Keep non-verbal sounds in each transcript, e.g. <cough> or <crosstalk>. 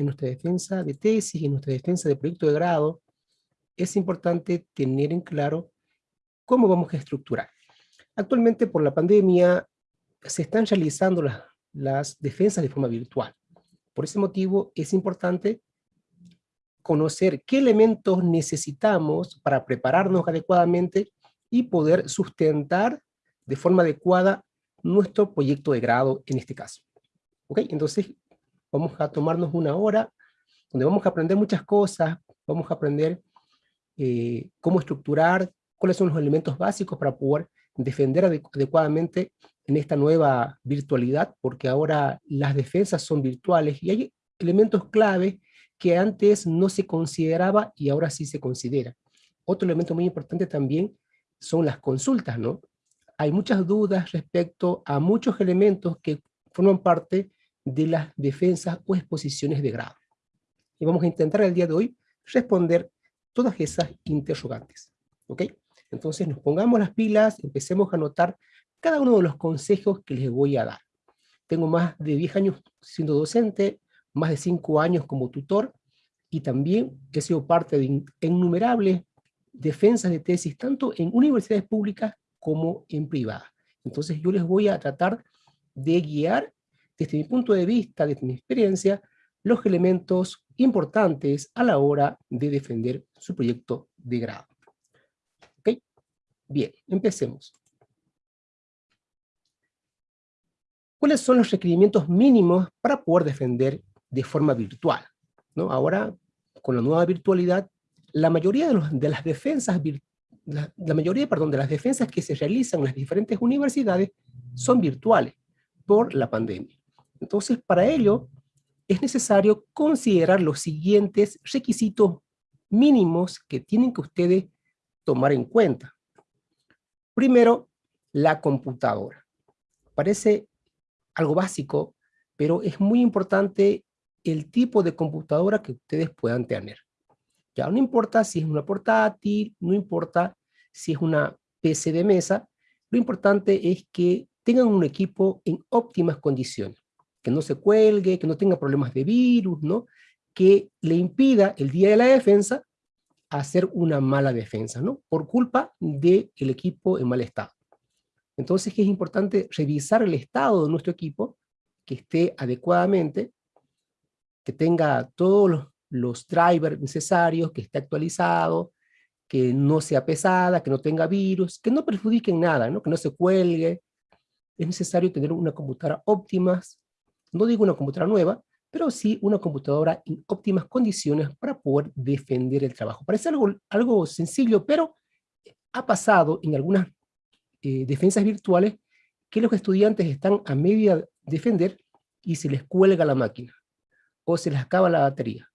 en nuestra defensa de tesis, en nuestra defensa de proyecto de grado, es importante tener en claro cómo vamos a estructurar. Actualmente, por la pandemia, se están realizando las, las defensas de forma virtual. Por ese motivo, es importante conocer qué elementos necesitamos para prepararnos adecuadamente y poder sustentar de forma adecuada nuestro proyecto de grado en este caso. ¿Ok? Entonces, vamos a tomarnos una hora donde vamos a aprender muchas cosas, vamos a aprender eh, cómo estructurar, cuáles son los elementos básicos para poder defender adecuadamente en esta nueva virtualidad, porque ahora las defensas son virtuales y hay elementos clave que antes no se consideraba y ahora sí se considera. Otro elemento muy importante también son las consultas, ¿no? Hay muchas dudas respecto a muchos elementos que forman parte de las defensas o exposiciones de grado. Y vamos a intentar el día de hoy responder todas esas interrogantes. ¿Ok? Entonces nos pongamos las pilas, empecemos a anotar cada uno de los consejos que les voy a dar. Tengo más de 10 años siendo docente, más de 5 años como tutor, y también he sido parte de innumerables defensas de tesis, tanto en universidades públicas como en privadas. Entonces yo les voy a tratar de guiar desde mi punto de vista, desde mi experiencia, los elementos importantes a la hora de defender su proyecto de grado. ¿Ok? Bien, empecemos. ¿Cuáles son los requerimientos mínimos para poder defender de forma virtual? ¿No? Ahora, con la nueva virtualidad, la mayoría de, las defensas la, la, mayoría perdón, de las defensas que se realizan en las diferentes universidades son virtuales por la pandemia. Entonces, para ello, es necesario considerar los siguientes requisitos mínimos que tienen que ustedes tomar en cuenta. Primero, la computadora. Parece algo básico, pero es muy importante el tipo de computadora que ustedes puedan tener. Ya no importa si es una portátil, no importa si es una PC de mesa, lo importante es que tengan un equipo en óptimas condiciones que no se cuelgue, que no tenga problemas de virus, ¿no? que le impida el día de la defensa hacer una mala defensa, ¿no? por culpa del equipo en mal estado. Entonces es importante revisar el estado de nuestro equipo, que esté adecuadamente, que tenga todos los, drivers necesarios, que esté actualizado, que no sea pesada, que no tenga virus, que no perjudique nada, ¿no? que no se cuelgue. Es necesario tener una computadora óptima, no digo una computadora nueva, pero sí una computadora en óptimas condiciones para poder defender el trabajo. Parece algo, algo sencillo, pero ha pasado en algunas eh, defensas virtuales que los estudiantes están a media defender y se les cuelga la máquina o se les acaba la batería.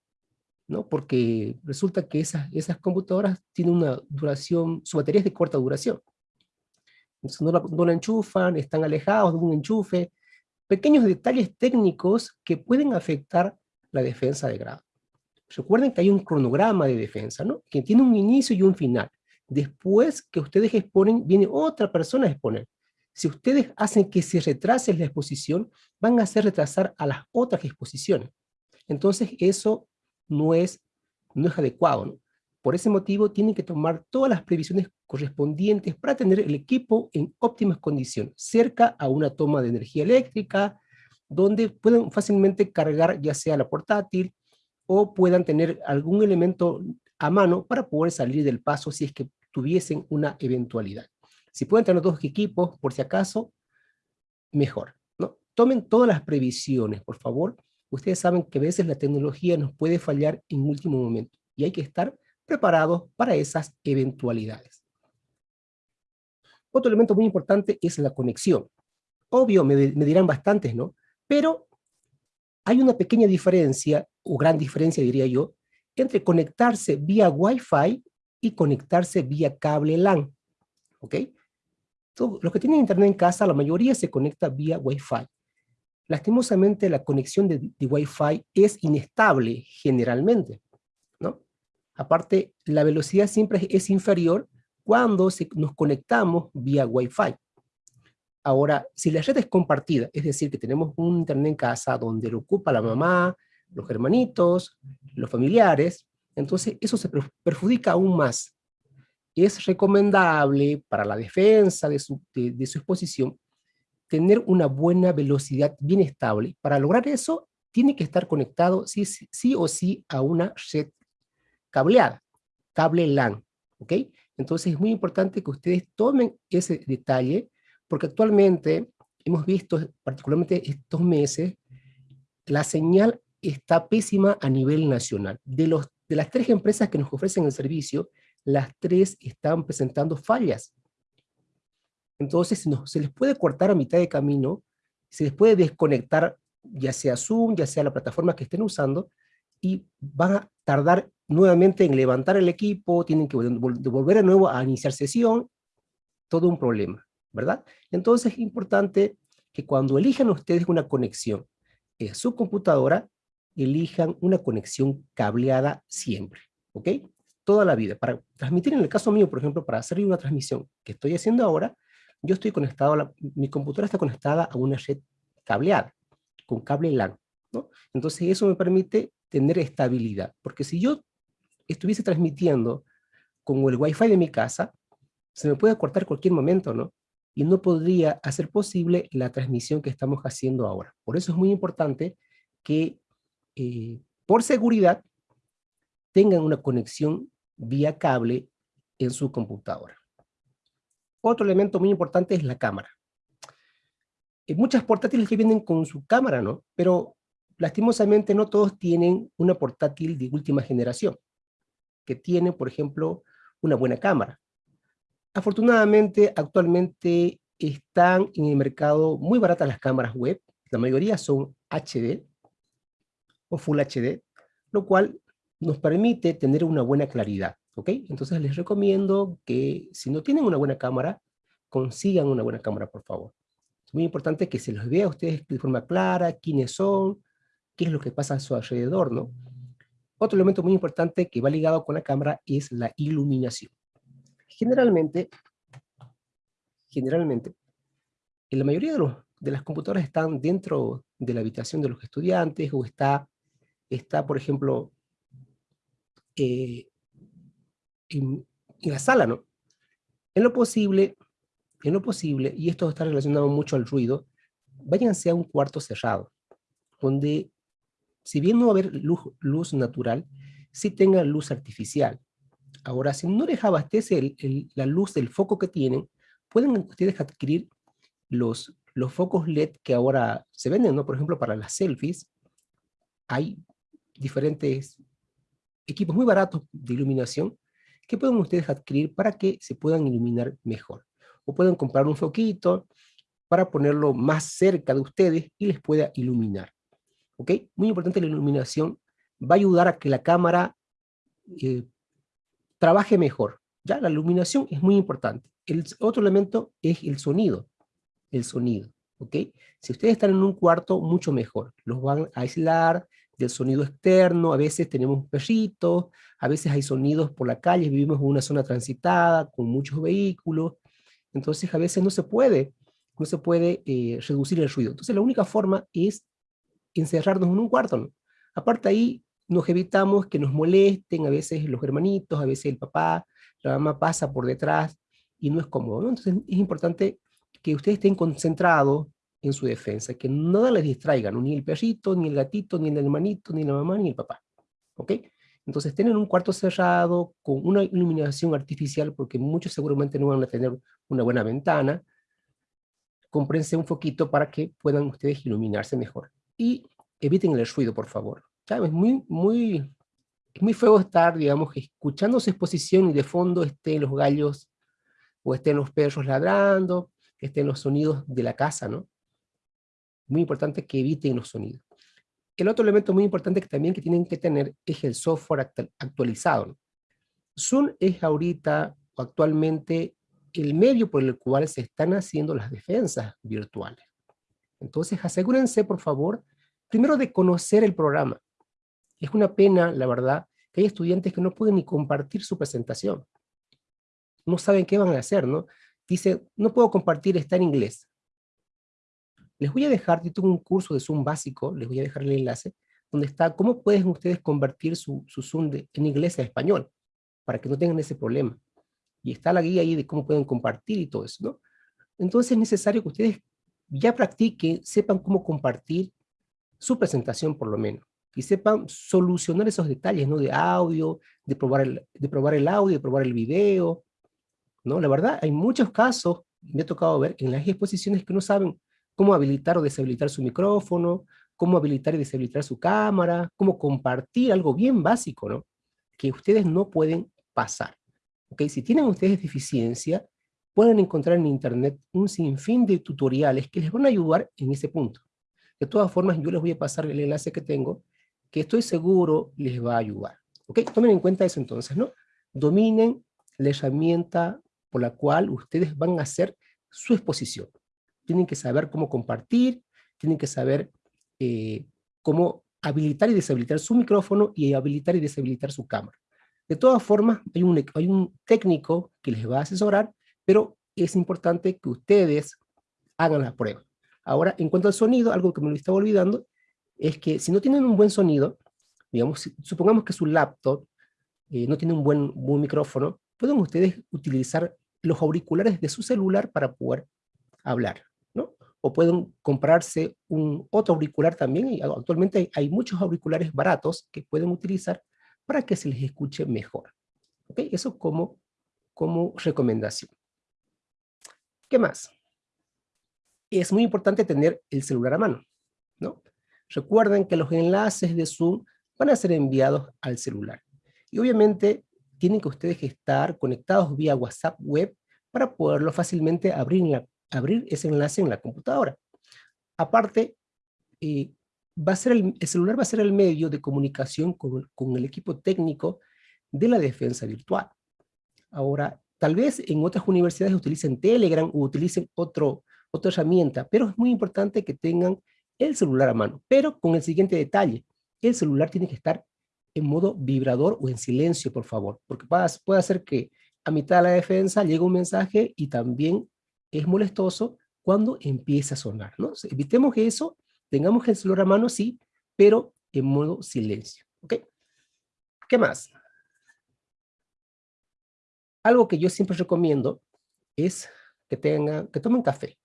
¿no? Porque resulta que esas, esas computadoras tienen una duración, su batería es de corta duración. Entonces no la, no la enchufan, están alejados de un enchufe, pequeños detalles técnicos que pueden afectar la defensa de grado. Recuerden que hay un cronograma de defensa, ¿no? que tiene un inicio y un final. Después que ustedes exponen, viene otra persona a exponer. Si ustedes hacen que se retrase la exposición, van a hacer retrasar a las otras exposiciones. Entonces eso no es, no es adecuado. ¿no? Por ese motivo tienen que tomar todas las previsiones correspondientes para tener el equipo en óptimas condiciones, cerca a una toma de energía eléctrica, donde pueden fácilmente cargar ya sea la portátil o puedan tener algún elemento a mano para poder salir del paso si es que tuviesen una eventualidad. Si pueden tener dos equipos, por si acaso, mejor. ¿no? Tomen todas las previsiones, por favor. Ustedes saben que a veces la tecnología nos puede fallar en último momento y hay que estar preparados para esas eventualidades. Otro elemento muy importante es la conexión. Obvio, me, dirán bastantes, ¿no? Pero hay una pequeña diferencia, o gran diferencia diría yo, entre conectarse vía Wi-Fi y conectarse vía cable LAN. ¿Ok? los que tienen internet en casa, la mayoría se conecta vía Wi-Fi. Lastimosamente la conexión de, de Wi-Fi es inestable generalmente. Aparte, la velocidad siempre es inferior cuando nos conectamos vía Wi-Fi. Ahora, si la red es compartida, es decir, que tenemos un internet en casa donde lo ocupa la mamá, los hermanitos, los familiares, entonces eso se perjudica aún más. Es recomendable para la defensa de su, exposición tener una buena velocidad bien estable. Para lograr eso, tiene que estar conectado sí, sí, o sí a una red cableada, cable LAN, ¿ok? Entonces es muy importante que ustedes tomen ese detalle, porque actualmente hemos visto, particularmente estos meses, la señal está pésima a nivel nacional. De, los, de las tres empresas que nos ofrecen el servicio, las tres están presentando fallas. Entonces no, se les puede cortar a mitad de camino, se les puede desconectar ya sea Zoom, ya sea la plataforma que estén usando, y van a tardar nuevamente en levantar el equipo, tienen que volver de nuevo a iniciar sesión, todo un problema, ¿verdad? Entonces es importante que cuando elijan ustedes una conexión en su computadora, elijan una conexión cableada siempre, ¿ok? Toda la vida. Para transmitir, en el caso mío, por ejemplo, para hacer una transmisión que estoy haciendo ahora, yo estoy conectado, mi computadora está conectada a una red cableada, con cable LAN, ¿no? Entonces eso me permite tener estabilidad, porque si yo estuviese transmitiendo con el wifi de mi casa, se me puede cortar cualquier momento, ¿no? Y no podría hacer posible la transmisión que estamos haciendo ahora. Por eso es muy importante que, eh, por seguridad, tengan una conexión vía cable en su computadora. Otro elemento muy importante es la cámara. Hay muchas portátiles que vienen con su cámara, ¿no? Pero lastimosamente no todos tienen una portátil de última generación, que tiene, por ejemplo, una buena cámara. Afortunadamente, actualmente están en el mercado muy baratas las cámaras web, la mayoría son HD o Full HD, lo cual nos permite tener una buena claridad. ¿ok? Entonces les recomiendo que si no tienen una buena cámara, consigan una buena cámara, por favor. Es muy importante que se los vea a ustedes de forma clara, quiénes son, qué es lo que pasa a su alrededor, ¿no? Otro elemento muy importante que va ligado con la cámara es la iluminación. Generalmente, generalmente, en la mayoría de, los, de las computadoras están dentro de la habitación de los estudiantes o está, está por ejemplo, eh, en, la sala, ¿no? En lo posible, en lo posible, y esto está relacionado mucho al ruido, váyanse a un cuarto cerrado, donde, si bien no va a haber luz, luz natural, sí tenga luz artificial. Ahora, si no les abastece la luz del foco que tienen, pueden ustedes adquirir los, los focos LED que ahora se venden, ¿no? Por ejemplo, para las selfies, hay diferentes equipos muy baratos de iluminación ¿Qué pueden ustedes adquirir para que se puedan iluminar mejor. O pueden comprar un foquito para ponerlo más cerca de ustedes y les pueda iluminar. ¿Ok? Muy importante la iluminación. Va a ayudar a que la cámara eh, trabaje mejor. ¿Ya? La iluminación es muy importante. El otro elemento es el sonido. El sonido. ¿Ok? Si ustedes están en un cuarto, mucho mejor. Los van a aislar, del sonido externo, a veces tenemos perritos, a veces hay sonidos por la calle, vivimos en una zona transitada, con muchos vehículos, entonces a veces no se puede, no se puede eh, reducir el ruido. Entonces la única forma es encerrarnos en un cuarto. Aparte ahí nos evitamos que nos molesten, a veces los hermanitos, a veces el papá, la mamá pasa por detrás y no es cómodo. Entonces es importante que ustedes estén concentrados, en su defensa, que nada les distraiga, ni el perrito, ni el gatito, ni el hermanito, ni la mamá, ni el papá. ¿Ok? Entonces tienen un cuarto cerrado con una iluminación artificial, porque muchos seguramente no van a tener una buena ventana. Comprense un foquito para que puedan ustedes iluminarse mejor. Y eviten el ruido, por favor. Es muy, muy, muy feo estar, digamos, escuchando su exposición y de fondo estén los gallos o estén los perros ladrando, estén los sonidos de la casa, ¿no? muy importante que eviten los sonidos. El otro elemento muy importante que también que tienen que tener es el software actualizado. Zoom es ahorita, o actualmente, el medio por el cual se están haciendo las defensas virtuales. Entonces asegúrense, por favor, primero de conocer el programa. Es una pena, la verdad, que hay estudiantes que no pueden ni compartir su presentación. No saben qué van a hacer, ¿no? Dice, no puedo compartir, está en inglés. Les voy a dejar, yo tengo un curso de Zoom básico, les voy a dejar el enlace, donde está cómo pueden ustedes convertir su, su Zoom en inglés a español, para que no tengan ese problema. Y está la guía ahí de cómo pueden compartir y todo eso, ¿no? Entonces es necesario que ustedes ya practiquen, sepan cómo compartir su presentación por lo menos, y sepan solucionar esos detalles, ¿no? De audio, de probar el, de probar el audio, de probar el video, ¿no? La verdad, hay muchos casos, me ha tocado ver en las exposiciones que no saben cómo habilitar o deshabilitar su micrófono, cómo habilitar y deshabilitar su cámara, cómo compartir algo bien básico, ¿no? Que ustedes no pueden pasar. ¿Ok? Si tienen ustedes deficiencia, pueden encontrar en internet un sinfín de tutoriales que les van a ayudar en ese punto. De todas formas, yo les voy a pasar el enlace que tengo, que estoy seguro les va a ayudar. ¿Ok? Tomen en cuenta eso entonces, ¿no? Dominen la herramienta por la cual ustedes van a hacer su exposición. Tienen que saber cómo compartir, tienen que saber eh, cómo habilitar y deshabilitar su micrófono y habilitar y deshabilitar su cámara. De todas formas, hay un, hay un técnico que les va a asesorar, pero es importante que ustedes hagan la prueba. Ahora, en cuanto al sonido, algo que me lo estaba olvidando, es que si no tienen un buen sonido, digamos, supongamos que su laptop eh, no tiene un buen, micrófono, pueden ustedes utilizar los auriculares de su celular para poder hablar, ¿no? O pueden comprarse un otro auricular también, y actualmente hay, muchos auriculares baratos que pueden utilizar para que se les escuche mejor. ¿Ok? Eso como, como recomendación. ¿Qué más? Es muy importante tener el celular a mano, ¿no? Recuerden que los enlaces de Zoom van a ser enviados al celular. Y obviamente tienen que ustedes estar conectados vía WhatsApp web para poderlo fácilmente abrir, abrir ese enlace en la computadora. Aparte, eh, va a ser el, celular va a ser el medio de comunicación con, con, el equipo técnico de la defensa virtual. Ahora, tal vez en otras universidades utilicen Telegram o utilicen otro, otra herramienta, pero es muy importante que tengan el celular a mano, pero con el siguiente detalle, el celular tiene que estar en modo vibrador o en silencio, por favor, porque puede hacer que a mitad de la defensa llegue un mensaje y también es molestoso cuando empieza a sonar, ¿no? Evitemos eso, tengamos el celular a mano, sí, pero en modo silencio, ¿ok? ¿Qué más? Algo que yo siempre recomiendo es que, tengan, que tomen café.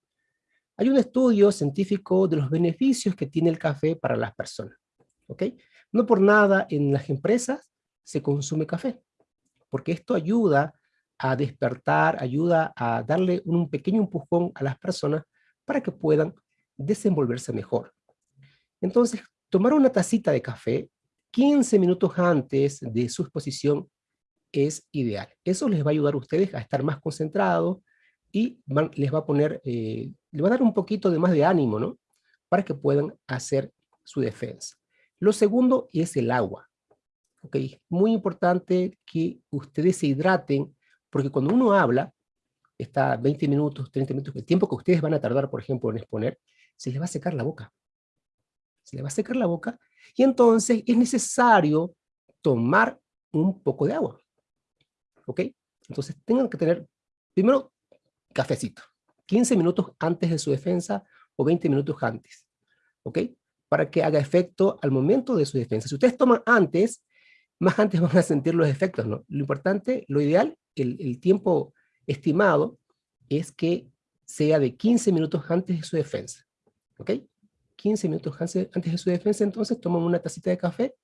Hay un estudio científico de los beneficios que tiene el café para las personas. ¿ok? No por nada en las empresas se consume café, porque esto ayuda a despertar, ayuda a darle un pequeño empujón a las personas para que puedan desenvolverse mejor. Entonces, tomar una tacita de café 15 minutos antes de su exposición es ideal. Eso les va a ayudar a ustedes a estar más concentrados y les va a poner eh, le va a dar un poquito de más de ánimo, ¿no? Para que puedan hacer su defensa. Lo segundo es el agua. ¿Ok? Muy importante que ustedes se hidraten, porque cuando uno habla, está 20 minutos, 30 minutos, el tiempo que ustedes van a tardar, por ejemplo, en exponer, se les va a secar la boca. Se les va a secar la boca, y entonces es necesario tomar un poco de agua. ¿Ok? Entonces tengan que tener, primero, cafecito. 15 minutos antes de su defensa o 20 minutos antes, ¿ok? Para que haga efecto al momento de su defensa. Si ustedes toman antes, más antes van a sentir los efectos, ¿no? Lo importante, lo ideal, el, tiempo estimado es que sea de 15 minutos antes de su defensa, ¿ok? 15 minutos antes de su defensa, entonces toman una tacita de café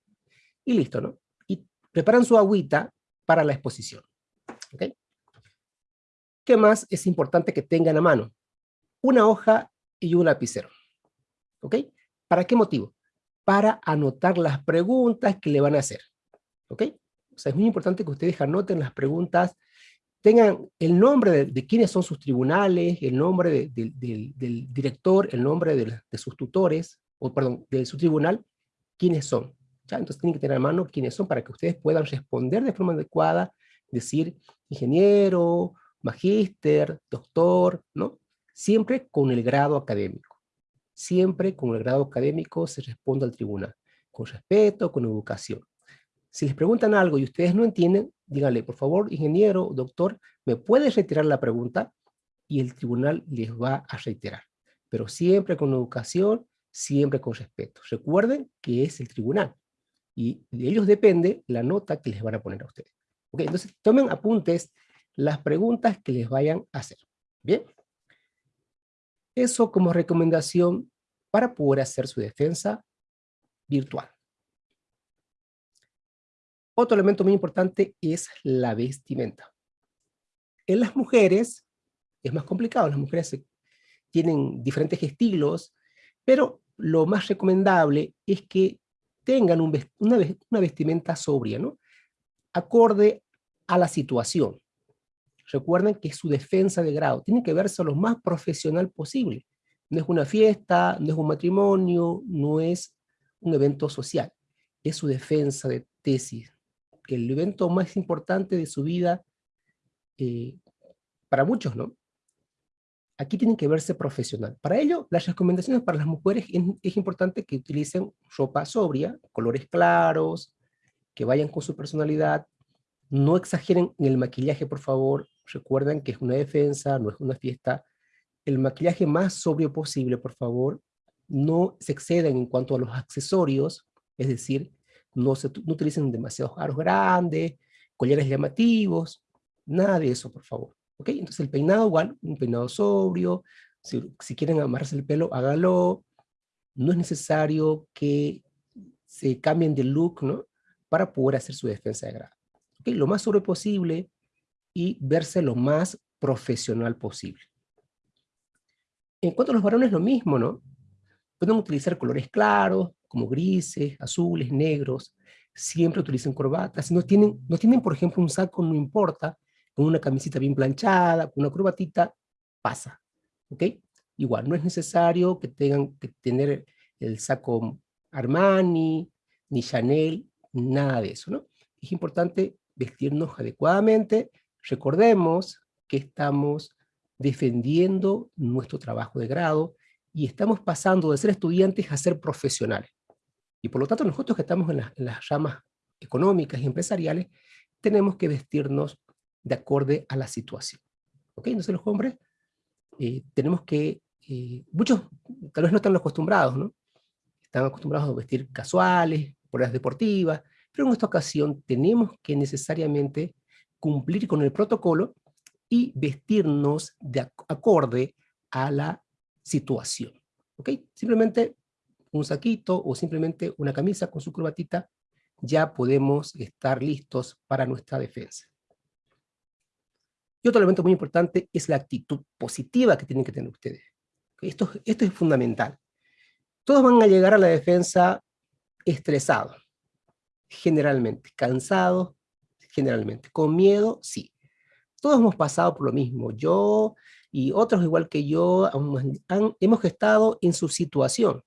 y listo, ¿no? Y preparan su agüita para la exposición, ¿ok? ¿Qué más es importante que tengan a mano? Una hoja y un lapicero. ¿Ok? ¿Para qué motivo? Para anotar las preguntas que le van a hacer. ¿Ok? O sea, es muy importante que ustedes anoten las preguntas, tengan el nombre de, quiénes son sus tribunales, el nombre del director, el nombre de, sus tutores, o perdón, de su tribunal, quiénes son. Entonces tienen que tener a mano quiénes son para que ustedes puedan responder de forma adecuada, decir ingeniero, magíster, doctor, ¿no? Siempre con el grado académico. Siempre con el grado académico se responde al tribunal, con respeto, con educación. Si les preguntan algo y ustedes no entienden, díganle, por favor, ingeniero, doctor, ¿me puede retirar la pregunta? Y el tribunal les va a reiterar. Pero siempre con educación, siempre con respeto. Recuerden que es el tribunal, y de ellos depende la nota que les van a poner a ustedes. Entonces, tomen apuntes las preguntas que les vayan a hacer. ¿Bien? Eso como recomendación para poder hacer su defensa virtual. Otro elemento muy importante es la vestimenta. En las mujeres es más complicado, las mujeres tienen diferentes estilos, pero lo más recomendable es que tengan una, vestimenta sobria, ¿no? Acorde a la situación. Recuerden que su defensa de grado tiene que verse lo más profesional posible. No es una fiesta, no es un matrimonio, no es un evento social. Es su defensa de tesis. El evento más importante de su vida, eh, para muchos, ¿no? aquí tienen que verse profesional. Para ello, las recomendaciones para las mujeres es, importante que utilicen ropa sobria, colores claros, que vayan con su personalidad, no exageren en el maquillaje, por favor, recuerden que es una defensa, no es una fiesta, el maquillaje más sobrio posible, por favor, no se exceden en cuanto a los accesorios, es decir, no, se, no utilicen demasiados aros grandes, collares llamativos, nada de eso, por favor. ¿Ok? Entonces el peinado igual, un peinado sobrio, si, quieren amarse el pelo, hágalo. No es necesario que se cambien de look, ¿no? Para poder hacer su defensa de grado. Lo más sobre posible y verse lo más profesional posible. En cuanto a los varones, lo mismo, ¿no? Pueden utilizar colores claros, como grises, azules, negros. Siempre utilicen corbatas. Si no tienen, no tienen, por ejemplo, un saco, no importa con una camisita bien planchada, con una corbatita, pasa, ¿ok? Igual, no es necesario que tengan que tener el saco Armani, ni Chanel, nada de eso, ¿no? Es importante vestirnos adecuadamente, recordemos que estamos defendiendo nuestro trabajo de grado y estamos pasando de ser estudiantes a ser profesionales. Y por lo tanto nosotros que estamos en, en las ramas económicas y empresariales, tenemos que vestirnos de acorde a la situación. ¿Ok? Entonces los hombres eh, tenemos que, eh, muchos tal vez no están acostumbrados, ¿no? Están acostumbrados a vestir casuales, las deportivas, pero en esta ocasión tenemos que necesariamente cumplir con el protocolo y vestirnos de acorde a la situación. ¿Ok? Simplemente un saquito o simplemente una camisa con su corbatita, ya podemos estar listos para nuestra defensa. Y otro elemento muy importante es la actitud positiva que tienen que tener ustedes. Esto, esto es fundamental. Todos van a llegar a la defensa estresados, generalmente, cansados, generalmente, con miedo, sí. Todos hemos pasado por lo mismo, yo y otros igual que yo hemos estado en su situación.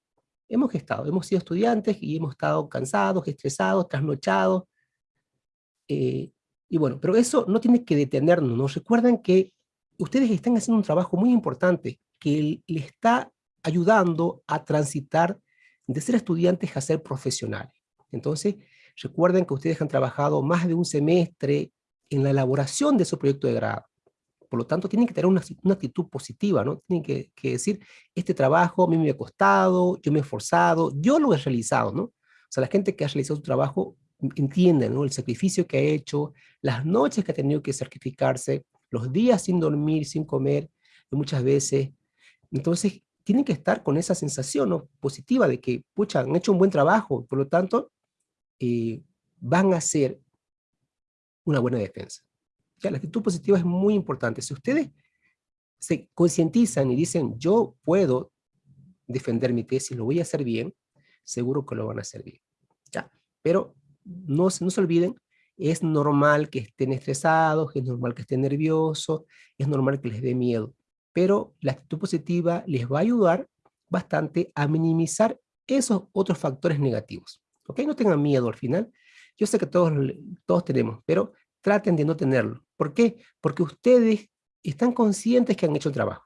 Hemos estado, hemos sido estudiantes y hemos estado cansados, estresados, trasnochados, eh, y bueno, pero eso no tiene que detenernos, nos recuerdan que ustedes están haciendo un trabajo muy importante que le está ayudando a transitar de ser estudiantes a ser profesionales. Entonces, recuerden que ustedes han trabajado más de un semestre en la elaboración de su proyecto de grado. Por lo tanto, tienen que tener una, actitud positiva, ¿no? Tienen que, que, decir, este trabajo a mí me ha costado, yo me he esforzado, yo lo he realizado, ¿no? O sea, la gente que ha realizado su trabajo entienden ¿no? el sacrificio que ha hecho, las noches que ha tenido que sacrificarse, los días sin dormir, sin comer, muchas veces. Entonces, tienen que estar con esa sensación positiva de que, pucha, han hecho un buen trabajo, por lo tanto, eh, van a hacer una buena defensa. La actitud positiva es muy importante. Si ustedes se concientizan y dicen, yo puedo defender mi tesis, lo voy a hacer bien, seguro que lo van a hacer bien. ¿ya? Pero no, no se olviden, es normal que estén estresados, es normal que estén nerviosos, es normal que les dé miedo, pero la actitud positiva les va a ayudar bastante a minimizar esos otros factores negativos. ¿Ok? No tengan miedo al final. Yo sé que todos, todos tenemos, pero traten de no tenerlo. ¿Por qué? Porque ustedes están conscientes que han hecho el trabajo.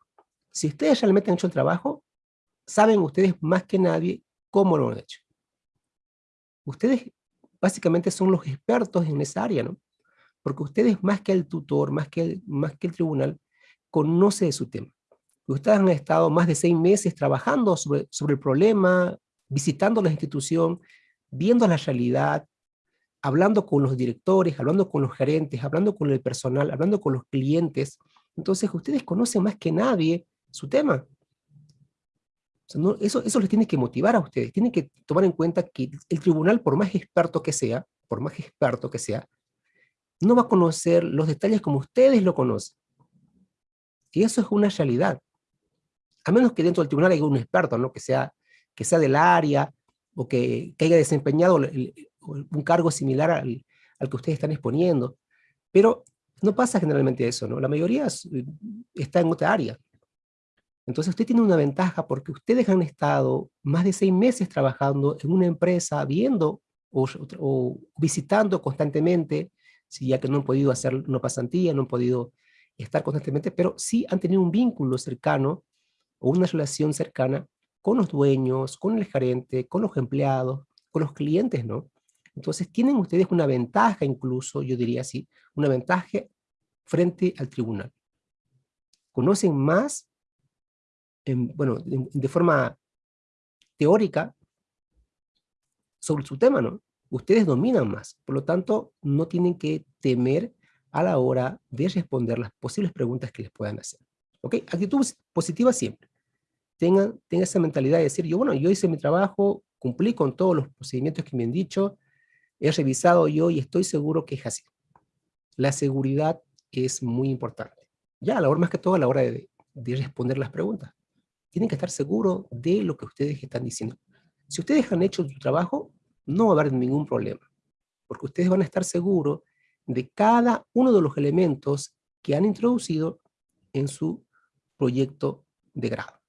Si ustedes realmente han hecho el trabajo, saben ustedes más que nadie cómo lo han hecho. Ustedes básicamente son los expertos en esa área, ¿no? Porque ustedes más que el tutor, más que el, más que el tribunal, conoce de su tema. ustedes han estado más de seis meses trabajando sobre, sobre el problema, visitando la institución, viendo la realidad, hablando con los directores, hablando con los gerentes, hablando con el personal, hablando con los clientes. Entonces ustedes conocen más que nadie su tema. eso, eso les tiene que motivar a ustedes. Tienen que tomar en cuenta que el tribunal, por más experto que sea, por más experto que sea, no va a conocer los detalles como ustedes lo conocen. Y eso es una realidad. A menos que dentro del tribunal haya un experto, ¿no? que, sea, que sea del área, o que, haya desempeñado un cargo similar al, al, que ustedes están exponiendo. Pero no pasa generalmente eso, ¿no? La mayoría está en otra área. Entonces usted tiene una ventaja porque ustedes han estado más de seis meses trabajando en una empresa, viendo o, o visitando constantemente, si ya que no han podido hacer una pasantía, no han podido estar constantemente, pero sí han tenido un vínculo cercano o una relación cercana con los dueños, con el gerente, con los empleados, con los clientes, ¿no? Entonces tienen ustedes una ventaja incluso, yo diría así, una ventaja frente al tribunal. Conocen más, bueno, de forma teórica sobre su tema, ¿no? Ustedes dominan más, por lo tanto, no tienen que temer a la hora de responder las posibles preguntas que les puedan hacer. ¿Ok? Actitud positiva siempre tengan, esa mentalidad de decir, yo bueno, yo hice mi trabajo, cumplí con todos los procedimientos que me han dicho, he revisado yo y estoy seguro que es así. La seguridad es muy importante. Ya, a la hora más que todo a la hora de, de responder las preguntas. Tienen que estar seguros de lo que ustedes están diciendo. Si ustedes han hecho su trabajo, no va a haber ningún problema, porque ustedes van a estar seguros de cada uno de los elementos que han introducido en su proyecto de grado.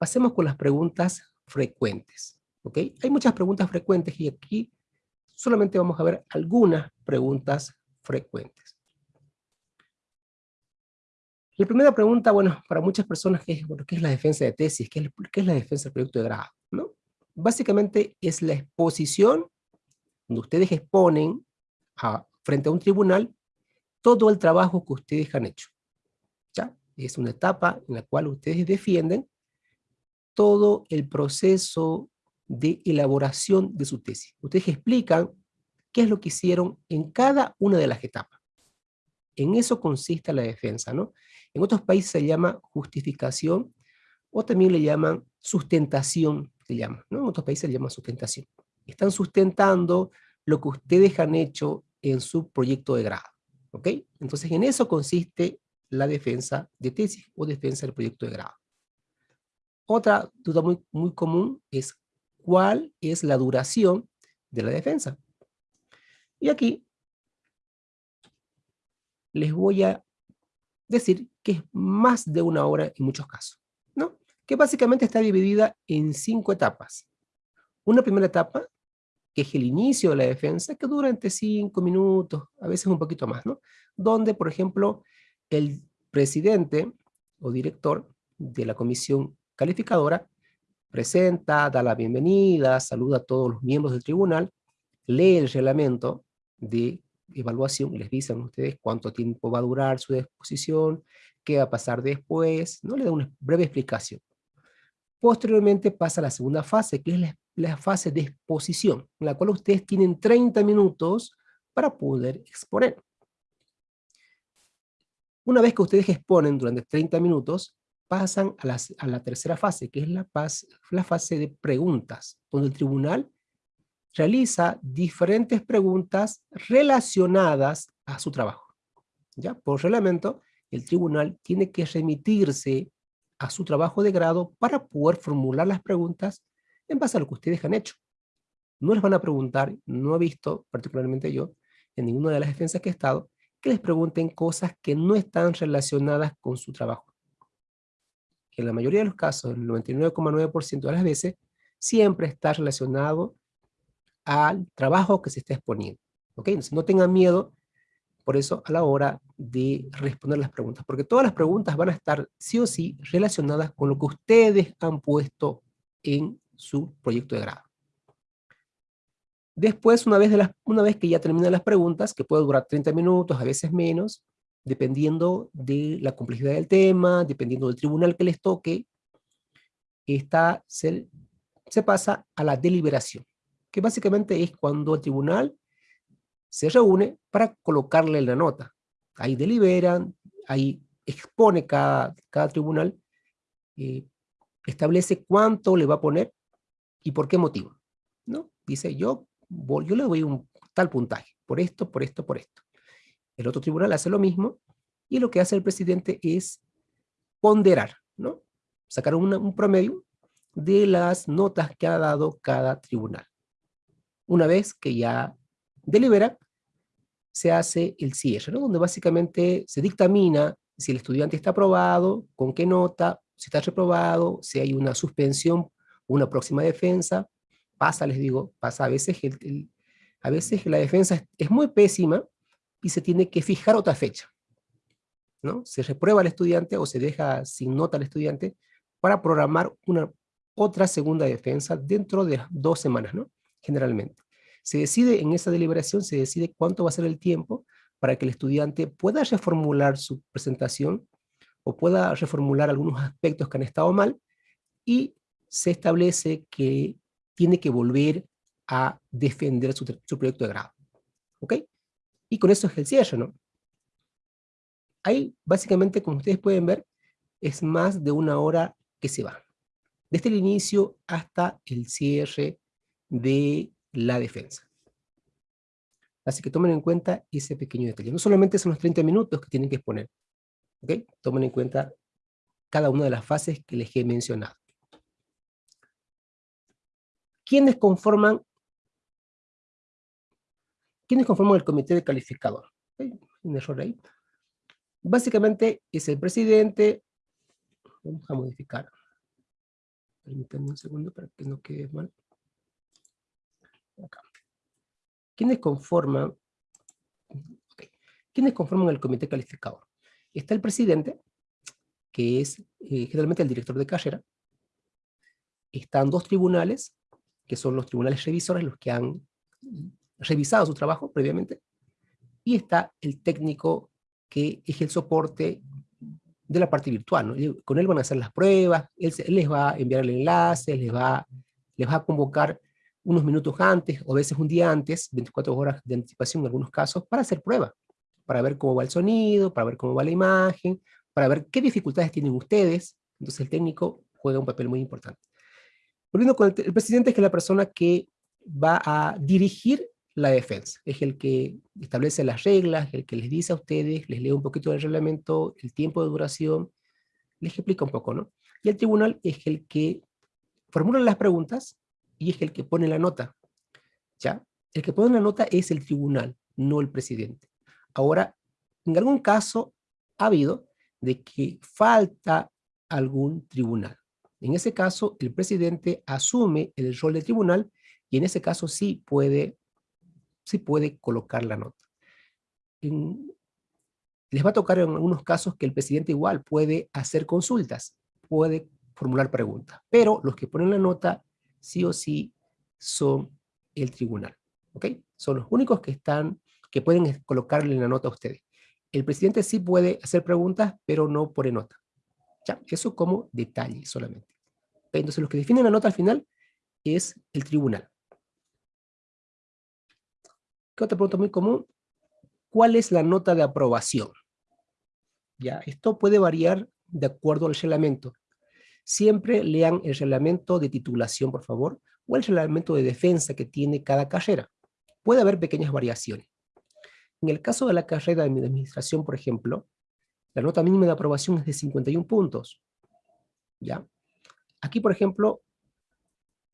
Pasemos con las preguntas frecuentes. ¿ok? Hay muchas preguntas frecuentes y aquí solamente vamos a ver algunas preguntas frecuentes. La primera pregunta, bueno, para muchas personas, es, bueno, ¿qué es la defensa de tesis? ¿Qué es, qué es la defensa del proyecto de grado? ¿no? Básicamente es la exposición donde ustedes exponen a, frente a un tribunal todo el trabajo que ustedes han hecho. ¿ya? Es una etapa en la cual ustedes defienden todo el proceso de elaboración de su tesis. Ustedes explican qué es lo que hicieron en cada una de las etapas. En eso consiste la defensa, ¿no? En otros países se llama justificación o también le llaman sustentación, se llama, ¿no? En otros países se llama sustentación. Están sustentando lo que ustedes han hecho en su proyecto de grado, ¿ok? Entonces en eso consiste la defensa de tesis o defensa del proyecto de grado. Otra duda muy, muy común es cuál es la duración de la defensa. Y aquí les voy a decir que es más de una hora en muchos casos, ¿no? Que básicamente está dividida en cinco etapas. Una primera etapa, que es el inicio de la defensa, que dura entre cinco minutos, a veces un poquito más, ¿no? Donde, por ejemplo, el presidente o director de la comisión calificadora, presenta, da la bienvenida, saluda a todos los miembros del tribunal, lee el reglamento de evaluación, les dicen a ustedes cuánto tiempo va a durar su exposición, qué va a pasar después, ¿no? le da una breve explicación. Posteriormente pasa a la segunda fase, que es la fase de exposición, en la cual ustedes tienen 30 minutos para poder exponer. Una vez que ustedes exponen durante 30 minutos, pasan a, la tercera fase, que es la, fase de preguntas, donde el tribunal realiza diferentes preguntas relacionadas a su trabajo. ¿Ya? Por reglamento, el tribunal tiene que remitirse a su trabajo de grado para poder formular las preguntas en base a lo que ustedes han hecho. No les van a preguntar, no he visto, particularmente yo, en ninguna de las defensas que he estado, que les pregunten cosas que no están relacionadas con su trabajo en la mayoría de los casos, el 99,9% de las veces, siempre está relacionado al trabajo que se está exponiendo. ¿ok? Entonces no tengan miedo, por eso, a la hora de responder las preguntas, porque todas las preguntas van a estar sí o sí relacionadas con lo que ustedes han puesto en su proyecto de grado. Después, una vez, una vez que ya terminan las preguntas, que puede durar 30 minutos, a veces menos, dependiendo de la complejidad del tema, dependiendo del tribunal que les toque, esta se, pasa a la deliberación, que básicamente es cuando el tribunal se reúne para colocarle la nota. Ahí deliberan, ahí expone cada, cada tribunal, eh, establece cuánto le va a poner y por qué motivo. ¿no? Dice, yo, yo le doy un tal puntaje, por esto, por esto, por esto. El otro tribunal hace lo mismo, y lo que hace el presidente es ponderar, ¿no? Sacar un promedio de las notas que ha dado cada tribunal. Una vez que ya delibera, se hace el cierre, ¿no? donde básicamente se dictamina si el estudiante está aprobado, con qué nota, si está reprobado, si hay una suspensión, una próxima defensa, pasa, les digo, pasa a veces, a veces la defensa es, muy pésima y se tiene que fijar otra fecha. ¿no? Se reprueba al estudiante o se deja sin nota al estudiante para programar una otra segunda defensa dentro de dos semanas, ¿no? generalmente. Se decide en esa deliberación, se decide cuánto va a ser el tiempo para que el estudiante pueda reformular su presentación o pueda reformular algunos aspectos que han estado mal y se establece que tiene que volver a defender su, proyecto de grado. ¿Ok? Y con eso es el cierre, ¿no? Ahí, básicamente, como ustedes pueden ver, es más de una hora que se va. Desde el inicio hasta el cierre de la defensa. Así que tomen en cuenta ese pequeño detalle. No solamente son los 30 minutos que tienen que exponer. ¿Ok? Tomen en cuenta cada una de las fases que les he mencionado. ¿Quiénes conforman, ¿quiénes conforman el comité de calificador? Un error ahí. Básicamente es el presidente, vamos a modificar, permítanme un segundo para que no quede mal. Acá. ¿Quiénes conforman, ¿quiénes conforman el comité calificador? Está el presidente, que es eh, generalmente el director de carrera. Están dos tribunales, que son los tribunales revisores, los que han revisado su trabajo previamente. Y está el técnico, que es el soporte de la parte virtual. Con él van a hacer las pruebas, él, les va a enviar el enlace, les va, les va a convocar unos minutos antes o a veces un día antes, 24 horas de anticipación en algunos casos, para hacer prueba, para ver cómo va el sonido, para ver cómo va la imagen, para ver qué dificultades tienen ustedes. Entonces el técnico juega un papel muy importante. Volviendo con el, presidente, es que la persona que va a dirigir la defensa, es el que establece las reglas, el que les dice a ustedes, les lee un poquito del reglamento, el tiempo de duración, les explica un poco, ¿no? Y el tribunal es el que formula las preguntas y es el que pone la nota. ¿Ya? El que pone la nota es el tribunal, no el presidente. Ahora, en algún caso ha habido de que falta algún tribunal. En ese caso, el presidente asume el rol del tribunal y en ese caso sí puede, sí puede colocar la nota. les va a tocar en algunos casos que el presidente igual puede hacer consultas, puede formular preguntas, pero los que ponen la nota sí o sí son el tribunal. ¿Ok? Son los únicos que están, que pueden colocarle la nota a ustedes. El presidente sí puede hacer preguntas, pero no pone nota. ¿Ya? Eso como detalle solamente. Entonces los que definen la nota al final es el tribunal. ¿Qué otra pregunta muy común? ¿Cuál es la nota de aprobación? ¿Ya? Esto puede variar de acuerdo al reglamento. Siempre lean el reglamento de titulación, por favor, o el reglamento de defensa que tiene cada carrera. Puede haber pequeñas variaciones. En el caso de la carrera de administración, por ejemplo, la nota mínima de aprobación es de 51 puntos. ¿Ya? Aquí, por ejemplo,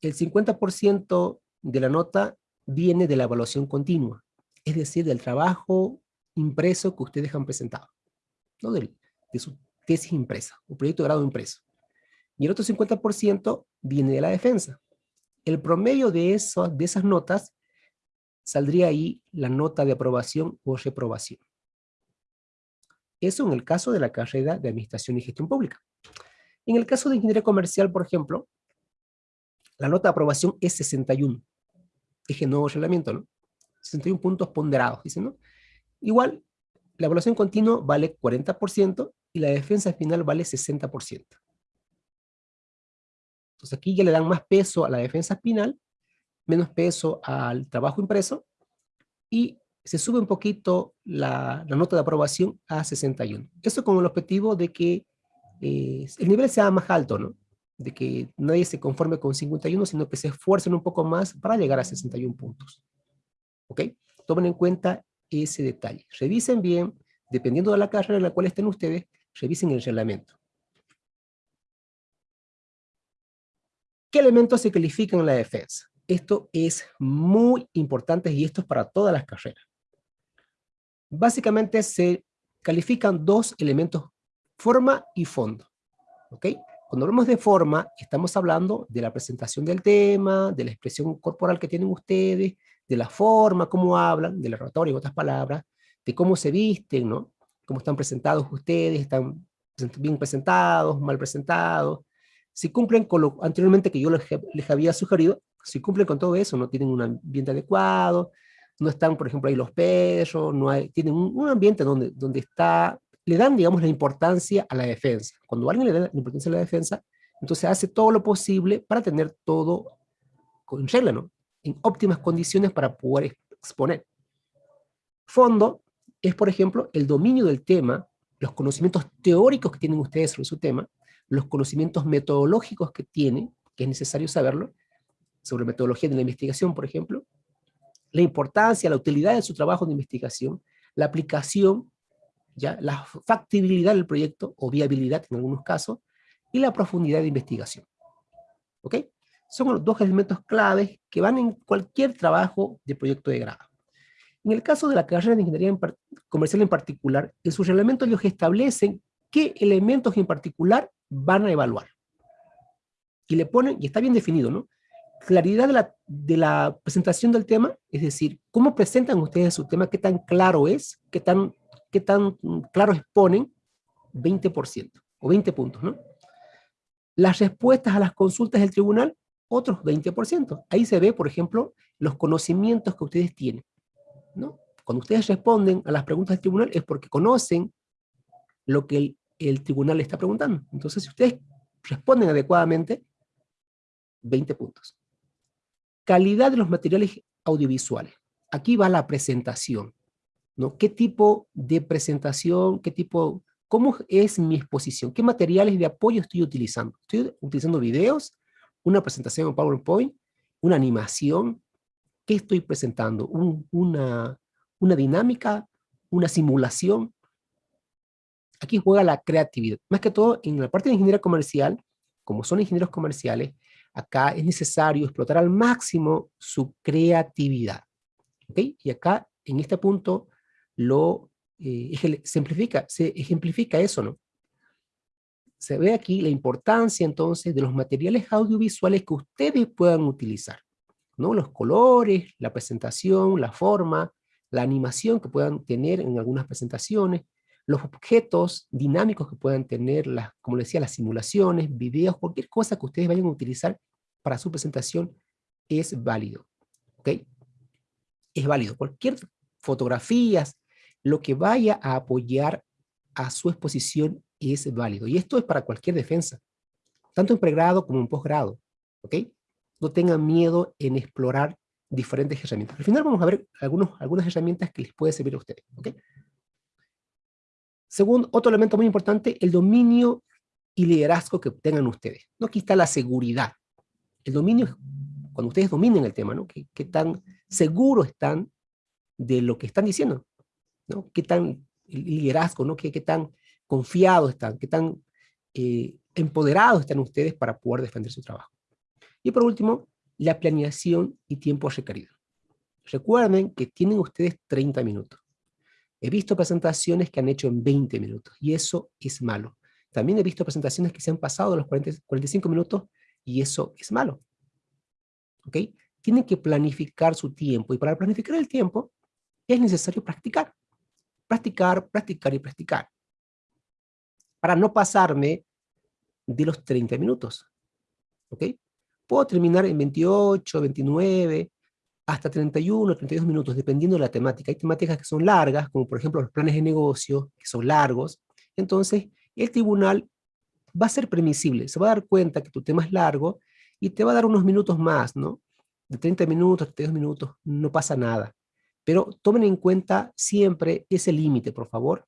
el 50% de la nota viene de la evaluación continua, es decir, del trabajo impreso que ustedes han presentado, ¿no? de, su tesis impresa, o proyecto de grado impreso y el otro 50% viene de la defensa. El promedio de, de esas notas saldría ahí la nota de aprobación o reprobación. Eso en el caso de la carrera de Administración y Gestión Pública. En el caso de Ingeniería Comercial, por ejemplo, la nota de aprobación es 61. Dije nuevo reglamento, ¿no? 61 puntos ponderados, dicen, ¿no? Igual, la evaluación continua vale 40% y la defensa final vale 60%. Entonces aquí ya le dan más peso a la defensa espinal, menos peso al trabajo impreso, y se sube un poquito la, nota de aprobación a 61. Eso con el objetivo de que eh, el nivel sea más alto, ¿no? De que nadie se conforme con 51, sino que se esfuercen un poco más para llegar a 61 puntos. ¿Ok? Tomen en cuenta ese detalle. Revisen bien, dependiendo de la carrera en la cual estén ustedes, revisen el reglamento. ¿Qué elementos se califican en la defensa? Esto es muy importante y esto es para todas las carreras. Básicamente se califican dos elementos, forma y fondo. ¿Ok? Cuando hablamos de forma, estamos hablando de la presentación del tema, de la expresión corporal que tienen ustedes, de la forma, cómo hablan, de la oratoria, en otras palabras, de cómo se visten, ¿no? Cómo están presentados ustedes, están bien presentados, mal presentados, si cumplen con lo anteriormente que yo les, había sugerido, si cumplen con todo eso, no tienen un ambiente adecuado, no están, por ejemplo, ahí los perros, no hay, tienen un, ambiente donde, donde está, le dan, digamos, la importancia a la defensa. Cuando alguien le da la importancia a la defensa, entonces hace todo lo posible para tener todo con regla, ¿no? En óptimas condiciones para poder exponer. Fondo es, por ejemplo, el dominio del tema, los conocimientos teóricos que tienen ustedes sobre su tema, los conocimientos metodológicos que tiene, que es necesario saberlo, sobre metodología de la investigación, por ejemplo, la importancia, la utilidad de su trabajo de investigación, la aplicación, ya la factibilidad del proyecto, o viabilidad en algunos casos, y la profundidad de investigación. ¿Ok? Son los dos elementos claves que van en cualquier trabajo de proyecto de grado. En el caso de la carrera de Ingeniería Comercial en particular, en sus reglamentos ellos establecen qué elementos en particular van a evaluar. Y le ponen, y está bien definido, ¿no? Claridad de la, de la presentación del tema, es decir, cómo presentan ustedes su tema, qué tan claro es, qué tan, qué tan claro exponen, 20% o 20 puntos, ¿no? Las respuestas a las consultas del tribunal, otros 20%. Ahí se ve, por ejemplo, los conocimientos que ustedes tienen, ¿no? Cuando ustedes responden a las preguntas del tribunal es porque conocen lo que el el tribunal le está preguntando. Entonces, si ustedes responden adecuadamente, 20 puntos. Calidad de los materiales audiovisuales. Aquí va la presentación. ¿No? ¿Qué tipo de presentación, qué tipo, cómo es mi exposición? ¿Qué materiales de apoyo estoy utilizando? ¿Estoy utilizando videos? ¿Una presentación en PowerPoint? ¿Una animación? ¿Qué estoy presentando? una, ¿Una dinámica? ¿Una simulación? aquí juega la creatividad. Más que todo, en la parte de ingeniería comercial, como son ingenieros comerciales, acá es necesario explotar al máximo su creatividad. ¿Ok? Y acá, en este punto, lo eh, simplifica, se ejemplifica eso, ¿no? Se ve aquí la importancia, entonces, de los materiales audiovisuales que ustedes puedan utilizar. ¿no? Los colores, la presentación, la forma, la animación que puedan tener en algunas presentaciones, los objetos dinámicos que puedan tener, las, como decía, las simulaciones, videos, cualquier cosa que ustedes vayan a utilizar para su presentación es válido. ¿Ok? Es válido. Cualquier fotografías, lo que vaya a apoyar a su exposición es válido. Y esto es para cualquier defensa, tanto en pregrado como en posgrado. ¿Ok? No tengan miedo en explorar diferentes herramientas. Al final vamos a ver algunas herramientas que les puede servir a ustedes. ¿ok? Segundo, otro elemento muy importante, el dominio y liderazgo que tengan ustedes. ¿no? Aquí está la seguridad. El dominio, cuando ustedes dominen el tema, ¿no? ¿Qué, tan seguros están de lo que están diciendo? ¿No? ¿Qué tan liderazgo, ¿no? ¿Qué, tan confiados están? ¿Qué tan eh, empoderados están ustedes para poder defender su trabajo? Y por último, la planeación y tiempo requerido. Recuerden que tienen ustedes 30 minutos. He visto presentaciones que han hecho en 20 minutos y eso es malo. También he visto presentaciones que se han pasado de los 45 minutos y eso es malo. ¿Ok? Tienen que planificar su tiempo y para planificar el tiempo es necesario practicar. Practicar, practicar y practicar. Para no pasarme de los 30 minutos. ¿Ok? Puedo terminar en 28, 29, hasta 31 o 32 minutos, dependiendo de la temática. Hay temáticas que son largas, como por ejemplo los planes de negocio, que son largos. Entonces, el tribunal va a ser permisible, se va a dar cuenta que tu tema es largo y te va a dar unos minutos más, ¿no? De 30 minutos, 32 minutos, no pasa nada. Pero tomen en cuenta siempre ese límite, por favor,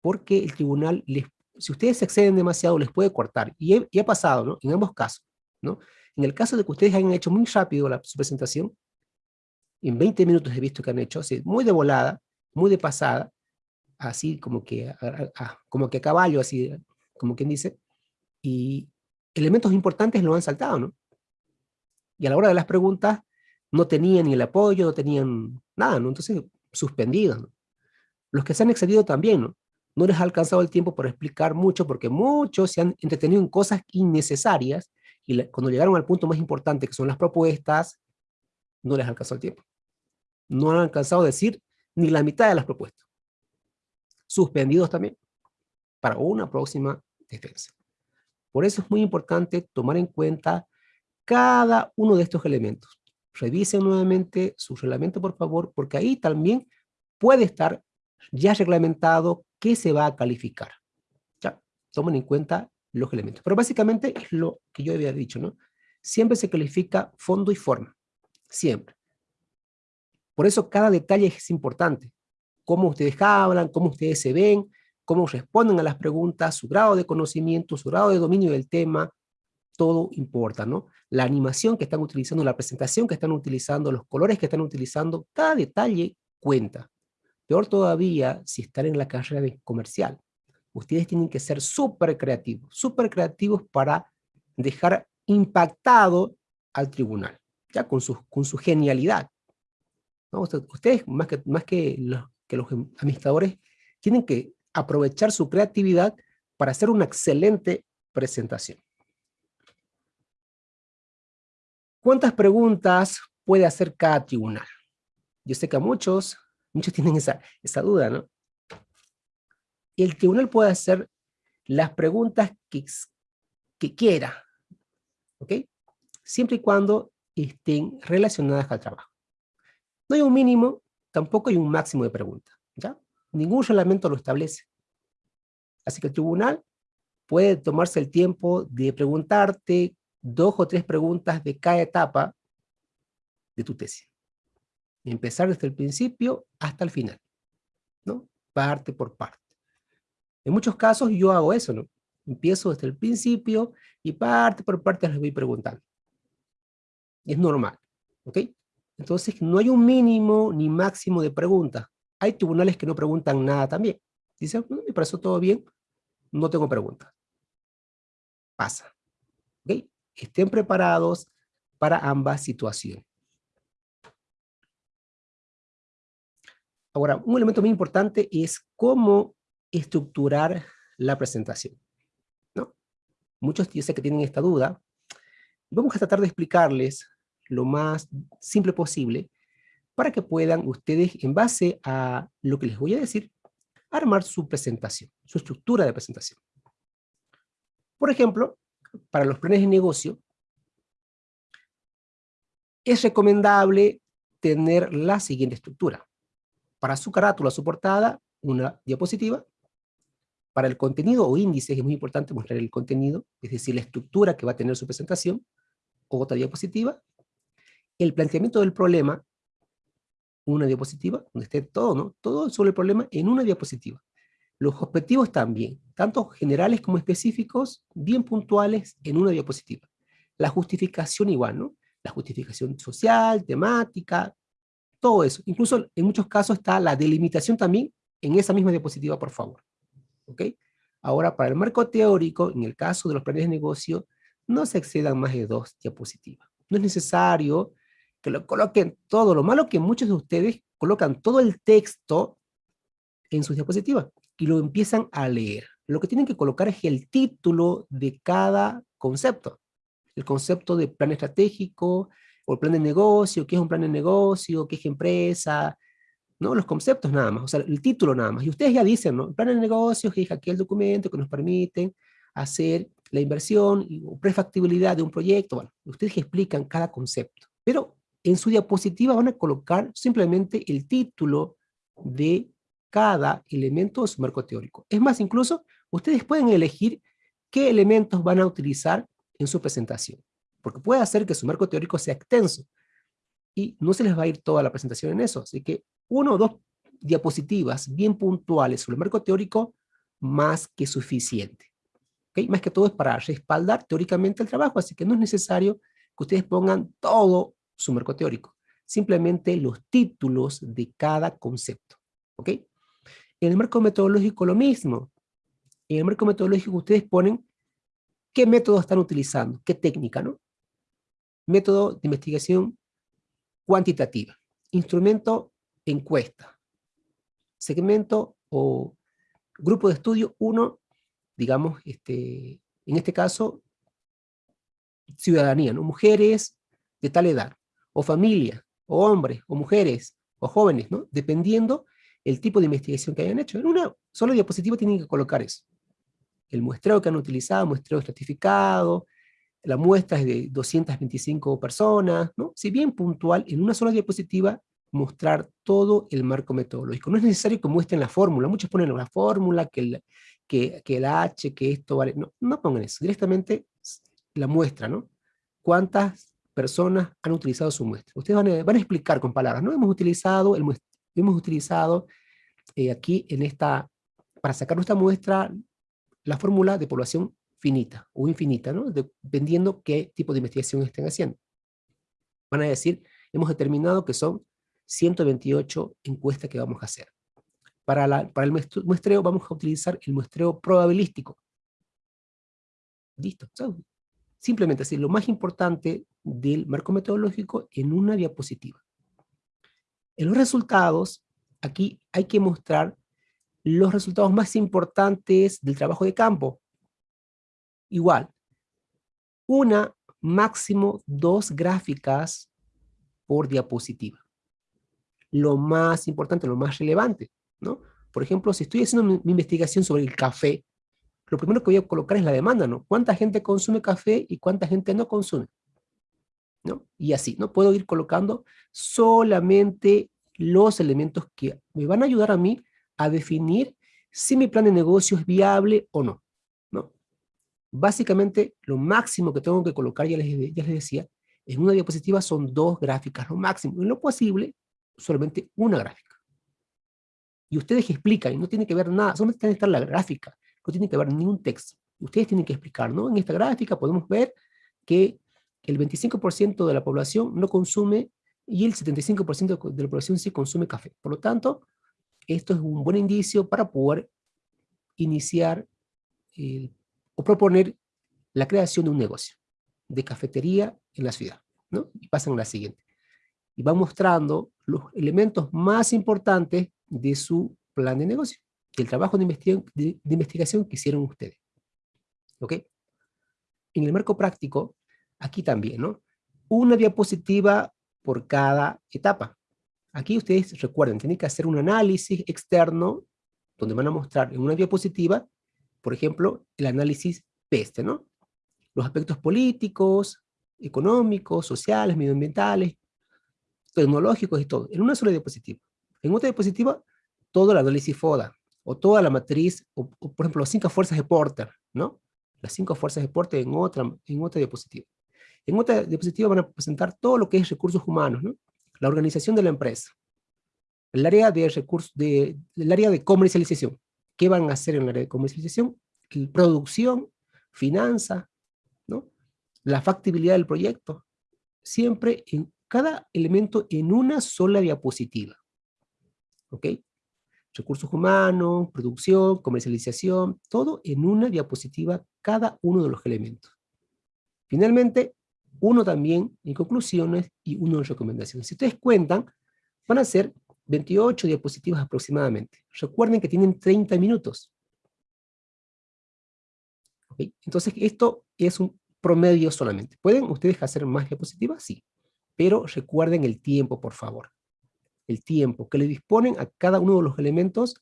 porque el tribunal, les, si ustedes se exceden demasiado, les puede cortar. Y, ha pasado, ¿no? En ambos casos, ¿no? En el caso de que ustedes hayan hecho muy rápido la, su presentación, en 20 minutos he visto que han hecho, así, muy de volada, muy de pasada, así como que, como que a caballo, así, como quien dice, y elementos importantes lo han saltado, ¿no? Y a la hora de las preguntas no tenían ni el apoyo, no tenían nada, ¿no? Entonces, suspendidos, ¿no? Los que se han excedido también, ¿no? No les ha alcanzado el tiempo para explicar mucho, porque muchos se han entretenido en cosas innecesarias, y cuando llegaron al punto más importante, que son las propuestas, no les alcanzó el tiempo. No han alcanzado a decir ni la mitad de las propuestas. Suspendidos también, para una próxima defensa. Por eso es muy importante tomar en cuenta cada uno de estos elementos. Revisen nuevamente su reglamento, por favor, porque ahí también puede estar ya reglamentado qué se va a calificar. Ya, tomen en cuenta los elementos. Pero básicamente es lo que yo había dicho, ¿no? Siempre se califica fondo y forma. Siempre. Por eso cada detalle es importante. Cómo ustedes hablan, cómo ustedes se ven, cómo responden a las preguntas, su grado de conocimiento, su grado de dominio del tema, todo importa, ¿no? La animación que están utilizando, la presentación que están utilizando, los colores que están utilizando, cada detalle cuenta. Peor todavía si están en la carrera de comercial. Ustedes tienen que ser súper creativos, súper creativos para dejar impactado al tribunal, ya con su, con su genialidad. Ustedes, más que, más que los, que los administradores, tienen que aprovechar su creatividad para hacer una excelente presentación. ¿Cuántas preguntas puede hacer cada tribunal? Yo sé que a muchos, muchos <laughs> tienen esa, duda, ¿no? El tribunal puede hacer las preguntas que, que quiera, ¿ok? Siempre y cuando estén relacionadas al trabajo. No hay un mínimo, tampoco hay un máximo de preguntas, ¿ya? Ningún reglamento lo establece. Así que el tribunal puede tomarse el tiempo de preguntarte dos o tres preguntas de cada etapa de tu tesis. empezar desde el principio hasta el final, ¿no? Parte por parte. En muchos casos yo hago eso, ¿no? Empiezo desde el principio y parte por parte les voy preguntando. Es normal, ¿ok? Entonces no hay un mínimo ni máximo de preguntas. Hay tribunales que no preguntan nada también. Dicen, mm, me parece todo bien, no tengo preguntas. Pasa. ¿Ok? Estén preparados para ambas situaciones. Ahora, un elemento muy importante es cómo estructurar la presentación. ¿no? Muchos yo sé que tienen esta duda. Vamos a tratar de explicarles lo más simple posible para que puedan ustedes, en base a lo que les voy a decir, armar su presentación, su estructura de presentación. Por ejemplo, para los planes de negocio, es recomendable tener la siguiente estructura. Para su carátula, su portada, una diapositiva. Para el contenido o índice, es muy importante mostrar el contenido, es decir, la estructura que va a tener su presentación, otra diapositiva. El planteamiento del problema, una diapositiva, donde esté todo, ¿no? Todo sobre el problema en una diapositiva. Los objetivos también, tanto generales como específicos, bien puntuales en una diapositiva. La justificación igual, ¿no? La justificación social, temática, todo eso. Incluso en muchos casos está la delimitación también en esa misma diapositiva, por favor. ¿Ok? Ahora, para el marco teórico, en el caso de los planes de negocio, no se excedan más de dos diapositivas. No es necesario que lo coloquen todo. Lo malo que muchos de ustedes colocan todo el texto en sus diapositivas y lo empiezan a leer. Lo que tienen que colocar es el título de cada concepto. El concepto de plan estratégico, o el plan de negocio, qué es un plan de negocio, qué es empresa, ¿no? Los conceptos nada más, o sea, el título nada más. Y ustedes ya dicen, ¿no? El plan de negocio es aquel documento que nos permite hacer la inversión o prefactibilidad de un proyecto. Bueno, ustedes explican cada concepto. Pero en su diapositiva van a colocar simplemente el título de cada elemento de su marco teórico. Es más, incluso ustedes pueden elegir qué elementos van a utilizar en su presentación, porque puede hacer que su marco teórico sea extenso, y no se les va a ir toda la presentación en eso, así que uno o dos diapositivas bien puntuales sobre el marco teórico, más que suficiente. ¿Okay? Más que todo es para respaldar teóricamente el trabajo, así que no es necesario que ustedes pongan todo su marco teórico, simplemente los títulos de cada concepto. ¿Ok? En el marco metodológico lo mismo. En el marco metodológico ustedes ponen qué método están utilizando, qué técnica, ¿no? Método de investigación cuantitativa, instrumento encuesta, segmento o grupo de estudio 1, digamos, este, en este caso, ciudadanía, ¿no? mujeres de tal edad, o familia, o hombres, o mujeres, o jóvenes, ¿no? dependiendo el tipo de investigación que hayan hecho. En una sola diapositiva tienen que colocar eso. El muestreo que han utilizado, muestreo estratificado, la muestra es de 225 personas, ¿no? Si bien puntual, en una sola diapositiva, mostrar todo el marco metodológico. No es necesario que muestren la fórmula, muchos ponen la fórmula, que el, que, que el H, que esto vale, no, no pongan eso, directamente la muestra, ¿no? ¿Cuántas personas han utilizado su muestra? Ustedes van a, van a explicar con palabras, ¿no? Hemos utilizado, el, hemos utilizado eh, aquí en esta, para sacar nuestra muestra, la fórmula de población finita o infinita, ¿no? dependiendo qué tipo de investigación estén haciendo. Van a decir, hemos determinado que son 128 encuestas que vamos a hacer. Para, la, para el muestreo vamos a utilizar el muestreo probabilístico. Listo. simplemente así, lo más importante del marco metodológico en una diapositiva. En los resultados, aquí hay que mostrar los resultados más importantes del trabajo de campo, igual, una, máximo dos gráficas por diapositiva. Lo más importante, lo más relevante, ¿no? Por ejemplo, si estoy haciendo mi, investigación sobre el café, lo primero que voy a colocar es la demanda, ¿no? ¿Cuánta gente consume café y cuánta gente no consume? ¿No? Y así, ¿no? Puedo ir colocando solamente los elementos que me van a ayudar a mí a definir si mi plan de negocio es viable o no. Básicamente, lo máximo que tengo que colocar, ya les, ya les decía, en una diapositiva son dos gráficas, lo máximo. En lo posible, solamente una gráfica. Y ustedes explican, y no tiene que ver nada, solamente tiene que estar la gráfica, no tiene que ver ningún texto. Ustedes tienen que explicar, ¿no? En esta gráfica podemos ver que el 25% de la población no consume y el 75% de la población sí consume café. Por lo tanto, esto es un buen indicio para poder iniciar el o proponer la creación de un negocio de cafetería en la ciudad. ¿no? Y pasan a la siguiente. Y va mostrando los elementos más importantes de su plan de negocio, del trabajo de investigación, de, investigación que hicieron ustedes. ¿Ok? En el marco práctico, aquí también, ¿no? Una diapositiva por cada etapa. Aquí ustedes recuerden, tienen que hacer un análisis externo donde van a mostrar en una diapositiva por ejemplo, el análisis PESTE, ¿no? Los aspectos políticos, económicos, sociales, medioambientales, tecnológicos y todo, en una sola diapositiva. En otra diapositiva, todo el análisis FODA, o toda la matriz, o, por ejemplo, las cinco fuerzas de Porter, ¿no? Las cinco fuerzas de Porter en otra, en otra diapositiva. En otra diapositiva van a presentar todo lo que es recursos humanos, ¿no? La organización de la empresa, el área de recursos, de, el área de comercialización, ¿Qué van a hacer en la área de comercialización? Producción, finanza, ¿no? la factibilidad del proyecto. Siempre en cada elemento en una sola diapositiva. ¿Ok? Recursos humanos, producción, comercialización, todo en una diapositiva, cada uno de los elementos. Finalmente, uno también en conclusiones y uno en recomendaciones. Si ustedes cuentan, van a ser 28 diapositivas aproximadamente. Recuerden que tienen 30 minutos. Entonces esto es un promedio solamente. ¿Pueden ustedes hacer más diapositivas? Sí. Pero recuerden el tiempo, por favor. El tiempo que le disponen a cada uno de los elementos,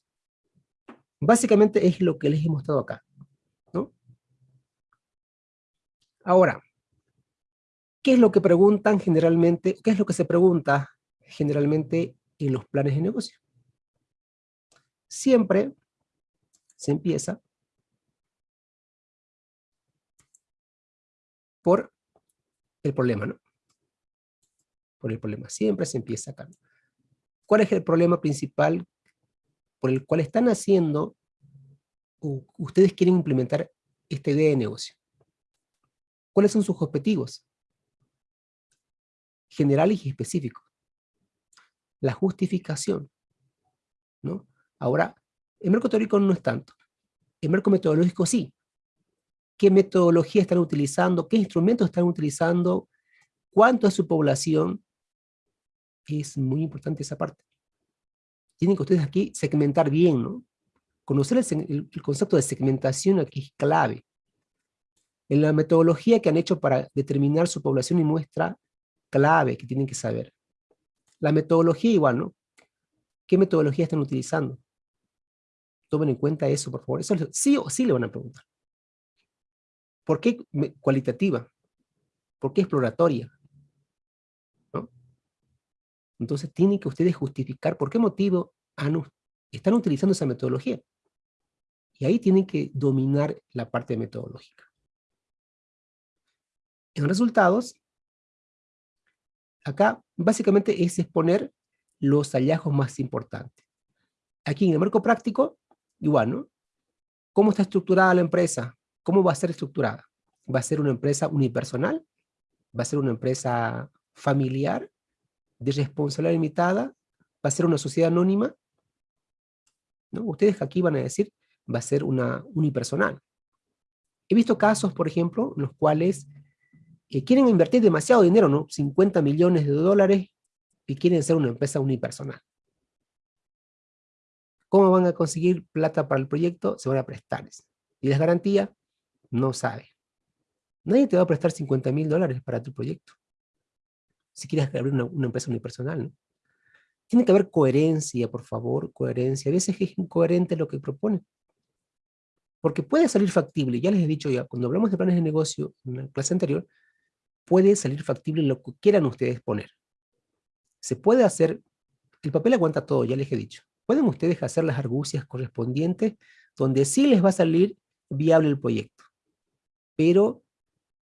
básicamente es lo que les he mostrado acá. ¿no? Ahora, ¿Qué es lo que preguntan generalmente, qué es lo que se pregunta generalmente en los planes de negocio? Siempre se empieza por el problema, ¿no? Por el problema. Siempre se empieza acá. ¿Cuál es el problema principal por el cual están haciendo, o ustedes quieren implementar esta idea de negocio? ¿Cuáles son sus objetivos? Generales y específicos. La justificación. ¿no? Ahora, el marco teórico no es tanto. El marco metodológico sí. ¿Qué metodología están utilizando? ¿Qué instrumentos están utilizando? ¿Cuánto es su población? Es muy importante esa parte. Tienen que ustedes aquí segmentar bien, ¿no? Conocer el, el concepto de segmentación aquí es clave. En la metodología que han hecho para determinar su población y muestra clave que tienen que saber. La metodología igual, ¿no? ¿Qué metodología están utilizando? Tomen en cuenta eso, por favor. Eso sí o sí le van a preguntar. ¿Por qué cualitativa? ¿Por qué exploratoria? Entonces tienen que ustedes justificar por qué motivo están utilizando esa metodología. Y ahí tienen que dominar la parte metodológica. En resultados, acá básicamente es exponer los hallazgos más importantes. Aquí en el marco práctico, igual, ¿no? ¿Cómo está estructurada la empresa? ¿Cómo va a ser estructurada? ¿Va a ser una empresa unipersonal? ¿Va a ser una empresa familiar? ¿De responsabilidad limitada? ¿Va a ser una sociedad anónima? ¿No? Ustedes aquí van a decir, va a ser una unipersonal. He visto casos, por ejemplo, en los cuales que quieren invertir demasiado dinero, ¿no? 50 millones de dólares y quieren ser una empresa unipersonal. ¿Cómo van a conseguir plata para el proyecto? Se van a prestar. ¿Y las garantías? No sabe. Nadie te va a prestar 50 mil dólares para tu proyecto. Si quieres abrir una, empresa unipersonal, ¿no? Tiene que haber coherencia, por favor, coherencia. A veces es incoherente lo que proponen. Porque puede salir factible, ya les he dicho ya, cuando hablamos de planes de negocio en la clase anterior, puede salir factible lo que quieran ustedes poner. Se puede hacer, el papel aguanta todo, ya les he dicho. Pueden ustedes hacer las argucias correspondientes donde sí les va a salir viable el proyecto. Pero,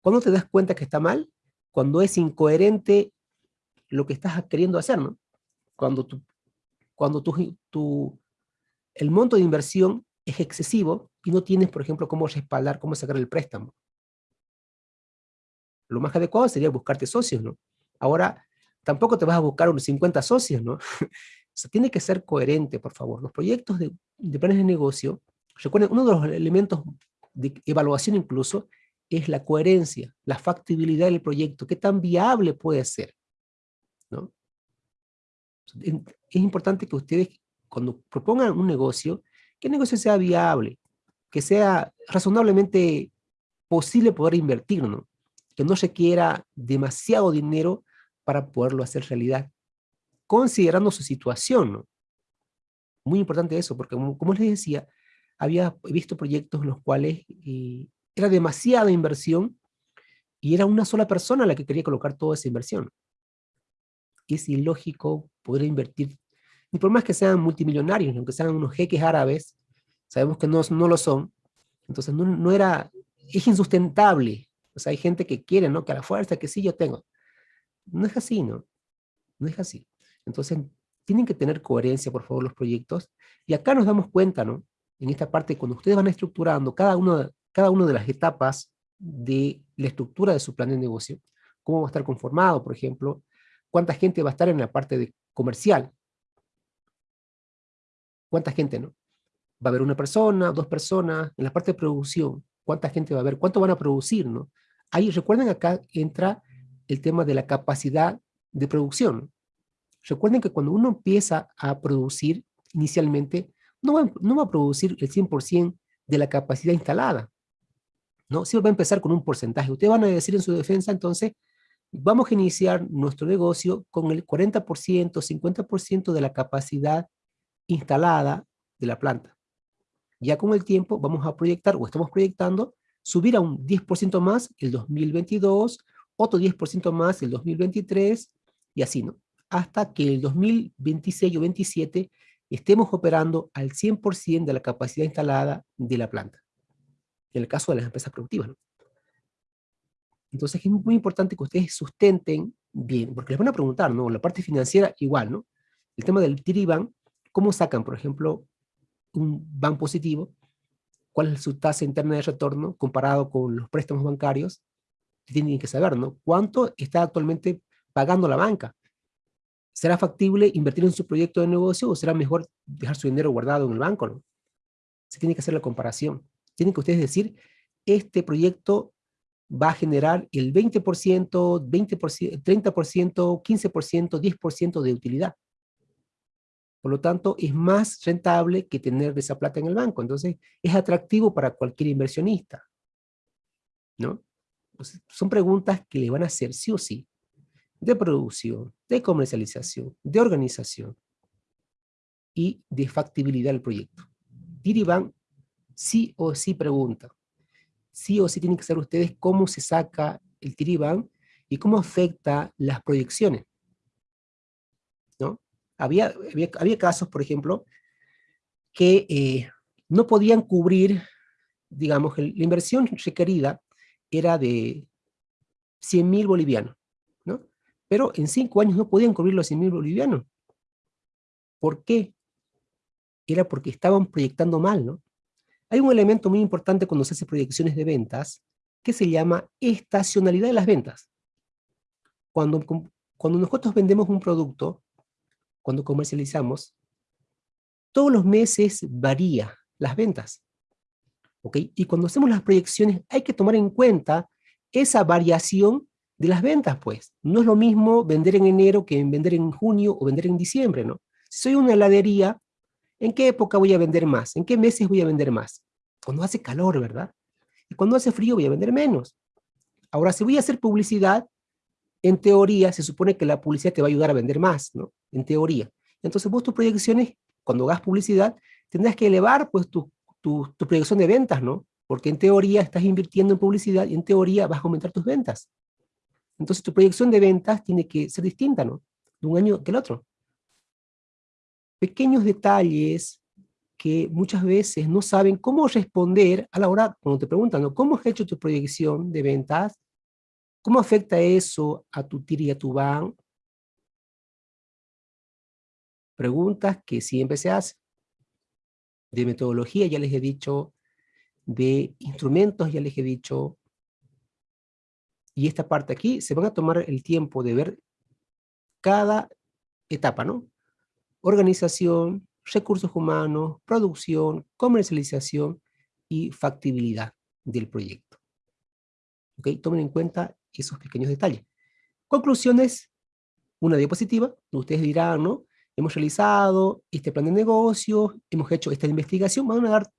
cuando te das cuenta que está mal? Cuando es incoherente lo que estás queriendo hacer, ¿no? Cuando, tu, cuando tu, tu, el monto de inversión es excesivo y no tienes, por ejemplo, cómo respaldar, cómo sacar el préstamo lo más adecuado sería buscarte socios, ¿no? Ahora, tampoco te vas a buscar unos 50 socios, ¿no? <laughs> o sea, tiene que ser coherente, por favor. Los proyectos de, planes de negocio, recuerden, uno de los elementos de evaluación incluso, es la coherencia, la factibilidad del proyecto, qué tan viable puede ser, ¿no? Es importante que ustedes, cuando propongan un negocio, que el negocio sea viable, que sea razonablemente posible poder invertir, ¿no? Que no requiera demasiado dinero para poderlo hacer realidad, considerando su situación. Muy importante eso, porque como, les decía, había visto proyectos en los cuales eh, era demasiada inversión y era una sola persona la que quería colocar toda esa inversión. Es ilógico poder invertir, ni por más que sean multimillonarios, aunque sean unos jeques árabes, sabemos que no, no lo son, entonces no, no era, es insustentable o hay gente que quiere, ¿no? Que a la fuerza, que sí yo tengo. No es así, ¿no? No es así. Entonces, tienen que tener coherencia, por favor, los proyectos. Y acá nos damos cuenta, ¿no? En esta parte, cuando ustedes van estructurando cada, uno, cada una de las etapas de la estructura de su plan de negocio, cómo va a estar conformado, por ejemplo, cuánta gente va a estar en la parte de comercial, cuánta gente, ¿no? Va a haber una persona, dos personas, en la parte de producción, cuánta gente va a haber, cuánto van a producir, ¿no? Ahí, recuerden acá entra el tema de la capacidad de producción. Recuerden que cuando uno empieza a producir inicialmente, no va, a producir el 100% de la capacidad instalada, ¿no? Siempre va a empezar con un porcentaje. Ustedes van a decir en su defensa, entonces, vamos a iniciar nuestro negocio con el 40%, 50% de la capacidad instalada de la planta. Ya con el tiempo vamos a proyectar, o estamos proyectando, subir a un 10% más el 2022 o otro 10% más el 2023, y así, ¿no? Hasta que el 2026 o 2027 estemos operando al 100% de la capacidad instalada de la planta. En el caso de las empresas productivas, ¿no? Entonces es muy importante que ustedes sustenten bien, porque les van a preguntar, ¿no? La parte financiera igual, ¿no? El tema del TIRIBAN, ¿cómo sacan, por ejemplo, un BAN positivo? ¿Cuál es su tasa interna de retorno comparado con los préstamos bancarios? Tienen que saber, ¿no? ¿Cuánto está actualmente pagando la banca? ¿Será factible invertir en su proyecto de negocio o será mejor dejar su dinero guardado en el banco, no? Se tiene que hacer la comparación. Tienen que ustedes decir, este proyecto va a generar el 20%, 20%, 30%, 15%, 10% de utilidad. Por lo tanto, es más rentable que tener esa plata en el banco. Entonces, es atractivo para cualquier inversionista. ¿No? son preguntas que le van a hacer sí o sí. De producción, de comercialización, de organización y de factibilidad del proyecto. Diriban sí o sí pregunta. Sí o sí tienen que saber ustedes cómo se saca el Tiriban y cómo afecta las proyecciones. Había, había, casos, por ejemplo, que eh, no podían cubrir, digamos, la inversión requerida era de 100 mil bolivianos, ¿no? Pero en cinco años no podían cubrir los 100 mil bolivianos. ¿Por qué? Era porque estaban proyectando mal, ¿no? Hay un elemento muy importante cuando se hace proyecciones de ventas, que se llama estacionalidad de las ventas. Cuando, cuando nosotros vendemos un producto, cuando comercializamos, todos los meses varía las ventas. ¿ok? Y cuando hacemos las proyecciones hay que tomar en cuenta esa variación de las ventas, pues. No es lo mismo vender en enero que vender en junio o vender en diciembre, ¿no? Si soy una heladería, ¿En qué época voy a vender más? ¿En qué meses voy a vender más? Cuando hace calor, ¿verdad? Y cuando hace frío voy a vender menos. Ahora, si voy a hacer publicidad, en teoría se supone que la publicidad te va a ayudar a vender más, ¿no? En teoría. Entonces vos tus proyecciones, cuando hagas publicidad, tendrás que elevar pues tu, tu, tu proyección de ventas, ¿no? Porque en teoría estás invirtiendo en publicidad y en teoría vas a aumentar tus ventas. Entonces tu proyección de ventas tiene que ser distinta, ¿no? De un año que el otro pequeños detalles que muchas veces no saben cómo responder a la hora, cuando te preguntan, ¿cómo has hecho tu proyección de ventas? ¿Cómo afecta eso a tu TIR y a tu BAN? Preguntas que siempre se hacen. De metodología ya les he dicho, de instrumentos ya les he dicho, y esta parte aquí, se van a tomar el tiempo de ver cada etapa, ¿no? organización, recursos humanos, producción, comercialización y factibilidad del proyecto. ¿Ok? Tomen en cuenta esos pequeños detalles. Conclusiones, una diapositiva, ustedes dirán, ¿no? Hemos realizado este plan de negocio, hemos hecho esta investigación, van a dar...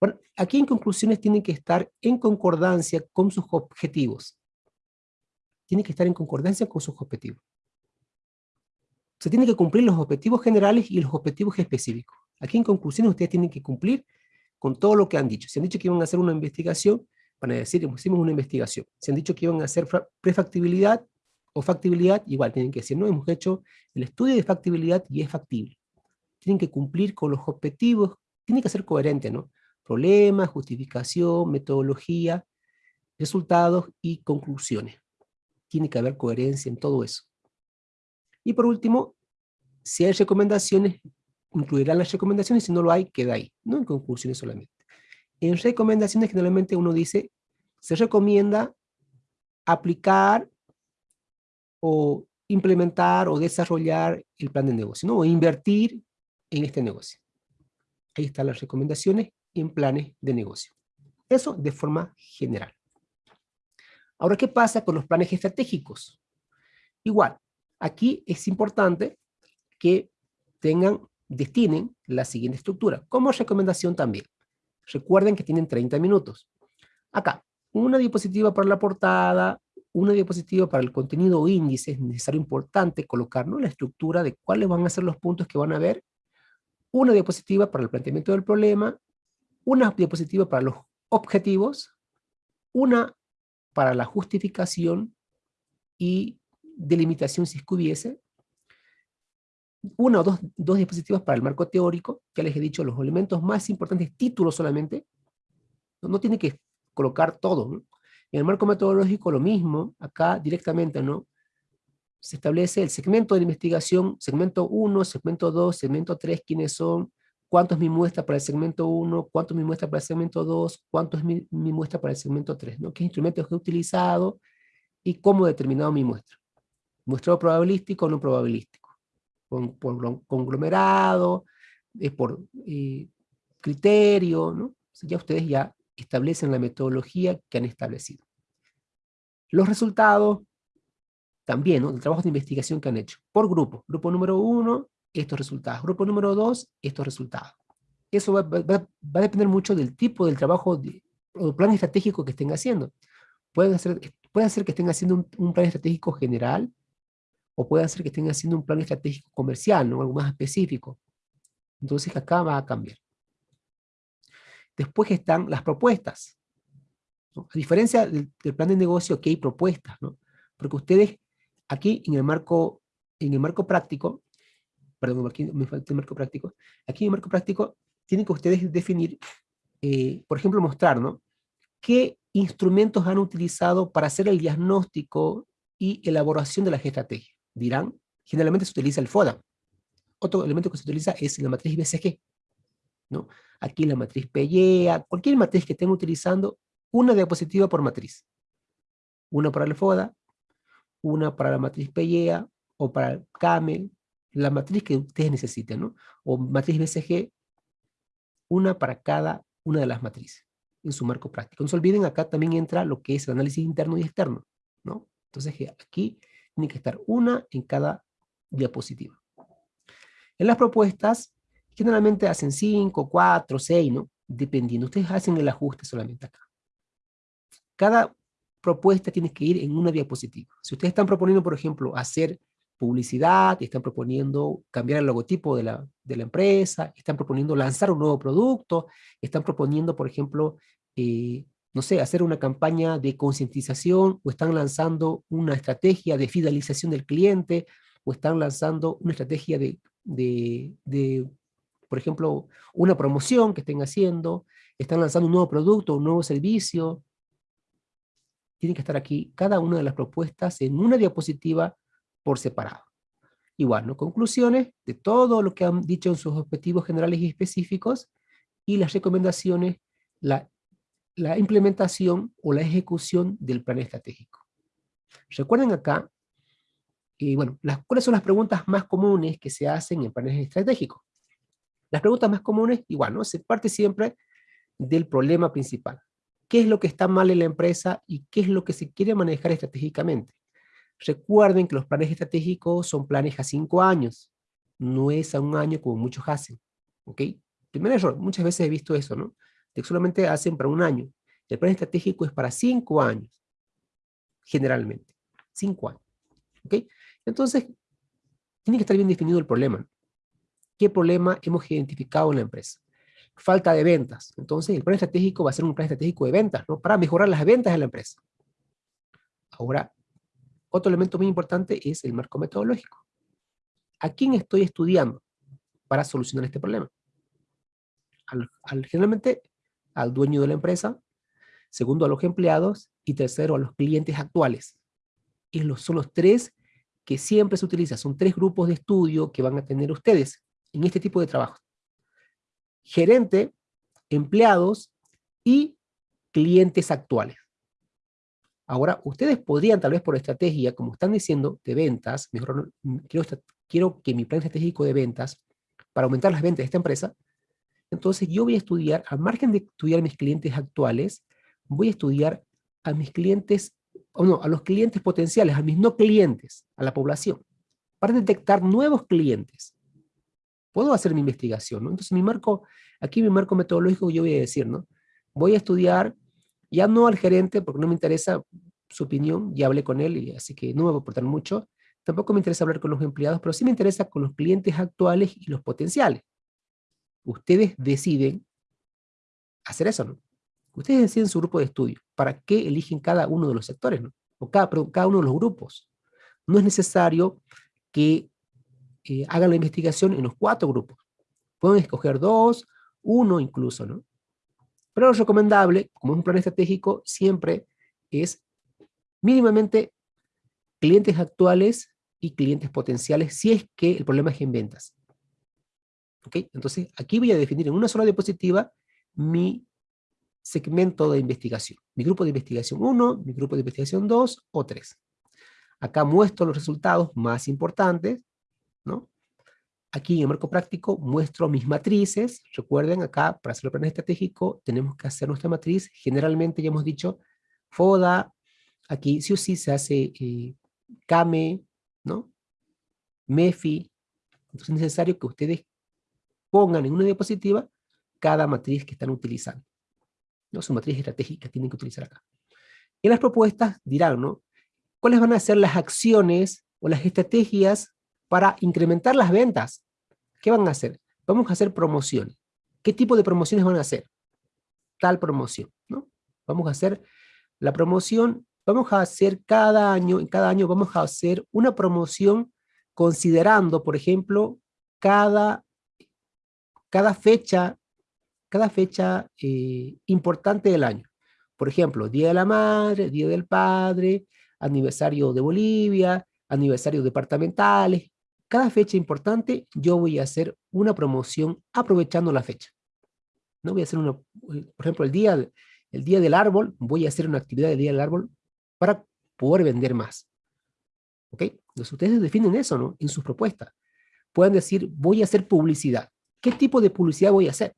Bueno, aquí en conclusiones tienen que estar en concordancia con sus objetivos. Tienen que estar en concordancia con sus objetivos se tienen que cumplir los objetivos generales y los objetivos específicos. Aquí en conclusión ustedes tienen que cumplir con todo lo que han dicho. Si han dicho que iban a hacer una investigación, van decir, hicimos una investigación. Si han dicho que iban a hacer prefactibilidad o factibilidad, igual tienen que decir, no, hemos hecho el estudio de factibilidad y es factible. Tienen que cumplir con los objetivos, tienen que ser coherentes, ¿no? Problemas, justificación, metodología, resultados y conclusiones. Tiene que haber coherencia en todo eso. Y por último, si hay recomendaciones, incluirán las recomendaciones, si no lo hay, queda ahí, no en conclusiones solamente. En recomendaciones generalmente uno dice, se recomienda aplicar o implementar o desarrollar el plan de negocio, ¿no? o invertir en este negocio. Ahí están las recomendaciones en planes de negocio. Eso de forma general. Ahora, ¿qué pasa con los planes estratégicos? Igual, Aquí es importante que tengan, destinen la siguiente estructura, como recomendación también. Recuerden que tienen 30 minutos. Acá, una diapositiva para la portada, una diapositiva para el contenido o índice, es necesario importante colocar la estructura de cuáles van a ser los puntos que van a ver, una diapositiva para el planteamiento del problema, una diapositiva para los objetivos, una para la justificación y delimitación si es que hubiese, una o dos, dos diapositivas para el marco teórico, ya les he dicho los elementos más importantes, títulos solamente, no, tiene que colocar todo, ¿no? En el marco metodológico lo mismo, acá directamente, ¿no? Se establece el segmento de investigación, segmento 1, segmento 2, segmento 3, quiénes son, cuánto es mi muestra para el segmento 1, cuánto es mi muestra para el segmento 2, cuánto es mi, muestra para el segmento 3, ¿no? qué instrumentos he utilizado y cómo he determinado mi muestra. Muestreo probabilístico o no probabilístico, con, por conglomerado, es por eh, criterio, ¿no? ya ustedes ya establecen la metodología que han establecido. Los resultados, también, ¿no? del trabajo de investigación que han hecho, por grupo. Grupo número uno, estos resultados. Grupo número dos, estos resultados. Eso va, a depender mucho del tipo del trabajo de, o plan estratégico que estén haciendo. Puede ser, puede ser que estén haciendo un, plan estratégico general, o puede ser que estén haciendo un plan estratégico comercial, ¿no? algo más específico. Entonces acá va a cambiar. Después están las propuestas. A diferencia del, plan de negocio, que hay propuestas, ¿no? Porque ustedes, aquí en el marco, en el marco práctico, perdón, aquí me falta el marco práctico, aquí en el marco práctico tienen que ustedes definir, eh, por ejemplo, mostrar, ¿no? ¿Qué instrumentos han utilizado para hacer el diagnóstico y elaboración de la estrategia? Dirán, generalmente se utiliza el FODA. Otro elemento que se utiliza es la matriz BCG. ¿no? Aquí la matriz PEA, cualquier matriz que estén utilizando, una diapositiva por matriz. Una para el FODA, una para la matriz PEA, o para el CAME, la matriz que ustedes necesiten, ¿no? O matriz BCG, una para cada una de las matrices en su marco práctico. No se olviden, acá también entra lo que es el análisis interno y externo, ¿no? Entonces aquí tiene que estar una en cada diapositiva. En las propuestas, generalmente hacen 5, 4, 6, ¿no? Dependiendo. Ustedes hacen el ajuste solamente acá. Cada propuesta tiene que ir en una diapositiva. Si ustedes están proponiendo, por ejemplo, hacer publicidad, están proponiendo cambiar el logotipo de la, de la empresa, están proponiendo lanzar un nuevo producto, están proponiendo, por ejemplo, eh, no sé, hacer una campaña de concientización, o están lanzando una estrategia de fidelización del cliente, o están lanzando una estrategia de, de, de por ejemplo, una promoción que estén haciendo, están lanzando un nuevo producto, un nuevo servicio, tienen que estar aquí cada una de las propuestas en una diapositiva por separado. Igual, ¿no? Conclusiones de todo lo que han dicho en sus objetivos generales y específicos, y las recomendaciones, la, la implementación o la ejecución del plan estratégico. Recuerden acá, bueno, las, ¿cuáles son las preguntas más comunes que se hacen en planes estratégicos? Las preguntas más comunes, igual, ¿no? Se parte siempre del problema principal. ¿Qué es lo que está mal en la empresa y qué es lo que se quiere manejar estratégicamente? Recuerden que los planes estratégicos son planes a cinco años, no es a un año como muchos hacen. ¿Ok? Primer error, muchas veces he visto eso, ¿no? Que solamente hacen para un año. El plan estratégico es para cinco años, generalmente. Cinco años. ¿Ok? Entonces, tiene que estar bien definido el problema qué problema hemos identificado en la empresa. Falta de ventas. Entonces, el plan estratégico va a ser un plan estratégico de ventas, ¿no? Para mejorar las ventas de la empresa. Ahora, otro elemento muy importante es el marco metodológico. ¿A quién estoy estudiando para solucionar este problema? Al, generalmente al dueño de la empresa, segundo a los empleados y tercero a los clientes actuales. Y los, son los tres que siempre se utilizan, son tres grupos de estudio que van a tener ustedes en este tipo de trabajo. Gerente, empleados y clientes actuales. Ahora, ustedes podrían, tal vez por estrategia, como están diciendo, de ventas, mejor, quiero, quiero que mi plan estratégico de ventas, para aumentar las ventas de esta empresa, entonces yo voy a estudiar, al margen de estudiar mis clientes actuales, voy a estudiar a mis clientes, o no, a los clientes potenciales, a mis no clientes, a la población, para detectar nuevos clientes puedo hacer mi investigación, ¿no? Entonces mi marco, aquí mi marco metodológico yo voy a decir, ¿no? Voy a estudiar, ya no al gerente, porque no me interesa su opinión, ya hablé con él, y así que no me va a aportar mucho. Tampoco me interesa hablar con los empleados, pero sí me interesa con los clientes actuales y los potenciales. Ustedes deciden hacer eso, ¿no? Ustedes deciden su grupo de estudio. ¿Para qué eligen cada uno de los sectores, ¿no? O cada, uno de los grupos. no es necesario que eh, hagan la investigación en los cuatro grupos. Pueden escoger dos, uno incluso, ¿no? Pero lo recomendable, como es un plan estratégico, siempre es mínimamente clientes actuales y clientes potenciales, si es que el problema es en ventas. ¿Ok? Entonces, aquí voy a definir en una sola diapositiva mi segmento de investigación. Mi grupo de investigación 1, mi grupo de investigación 2 o 3. Acá muestro los resultados más importantes, ¿no? Aquí en el marco práctico muestro mis matrices. Recuerden acá, para hacer el plan estratégico, tenemos que hacer nuestra matriz. Generalmente ya hemos dicho, FODA, aquí sí o sí se hace eh, ¿no? MEFI. Entonces es necesario que ustedes pongan en una diapositiva cada matriz que están utilizando. ¿no? Su matriz estratégica tienen que utilizar acá. En las propuestas dirán, ¿no? ¿Cuáles van a ser las acciones o las estrategias para incrementar las ventas? ¿Qué van a hacer? Vamos a hacer promociones. ¿Qué tipo de promociones van a hacer? Tal promoción, ¿no? Vamos a hacer la promoción, vamos a hacer cada año, en cada año vamos a hacer una promoción considerando, por ejemplo, cada, cada fecha cada fecha eh, importante del año. Por ejemplo, Día de la Madre, Día del Padre, aniversario de Bolivia, aniversarios departamentales. Cada fecha importante yo voy a hacer una promoción aprovechando la fecha. No voy a hacer una, por ejemplo, el día, el día del árbol, voy a hacer una actividad del día del árbol para poder vender más. ¿Ok? Entonces ustedes definen eso, ¿no? En sus propuestas. Pueden decir, voy a hacer publicidad. ¿Qué tipo de publicidad voy a hacer?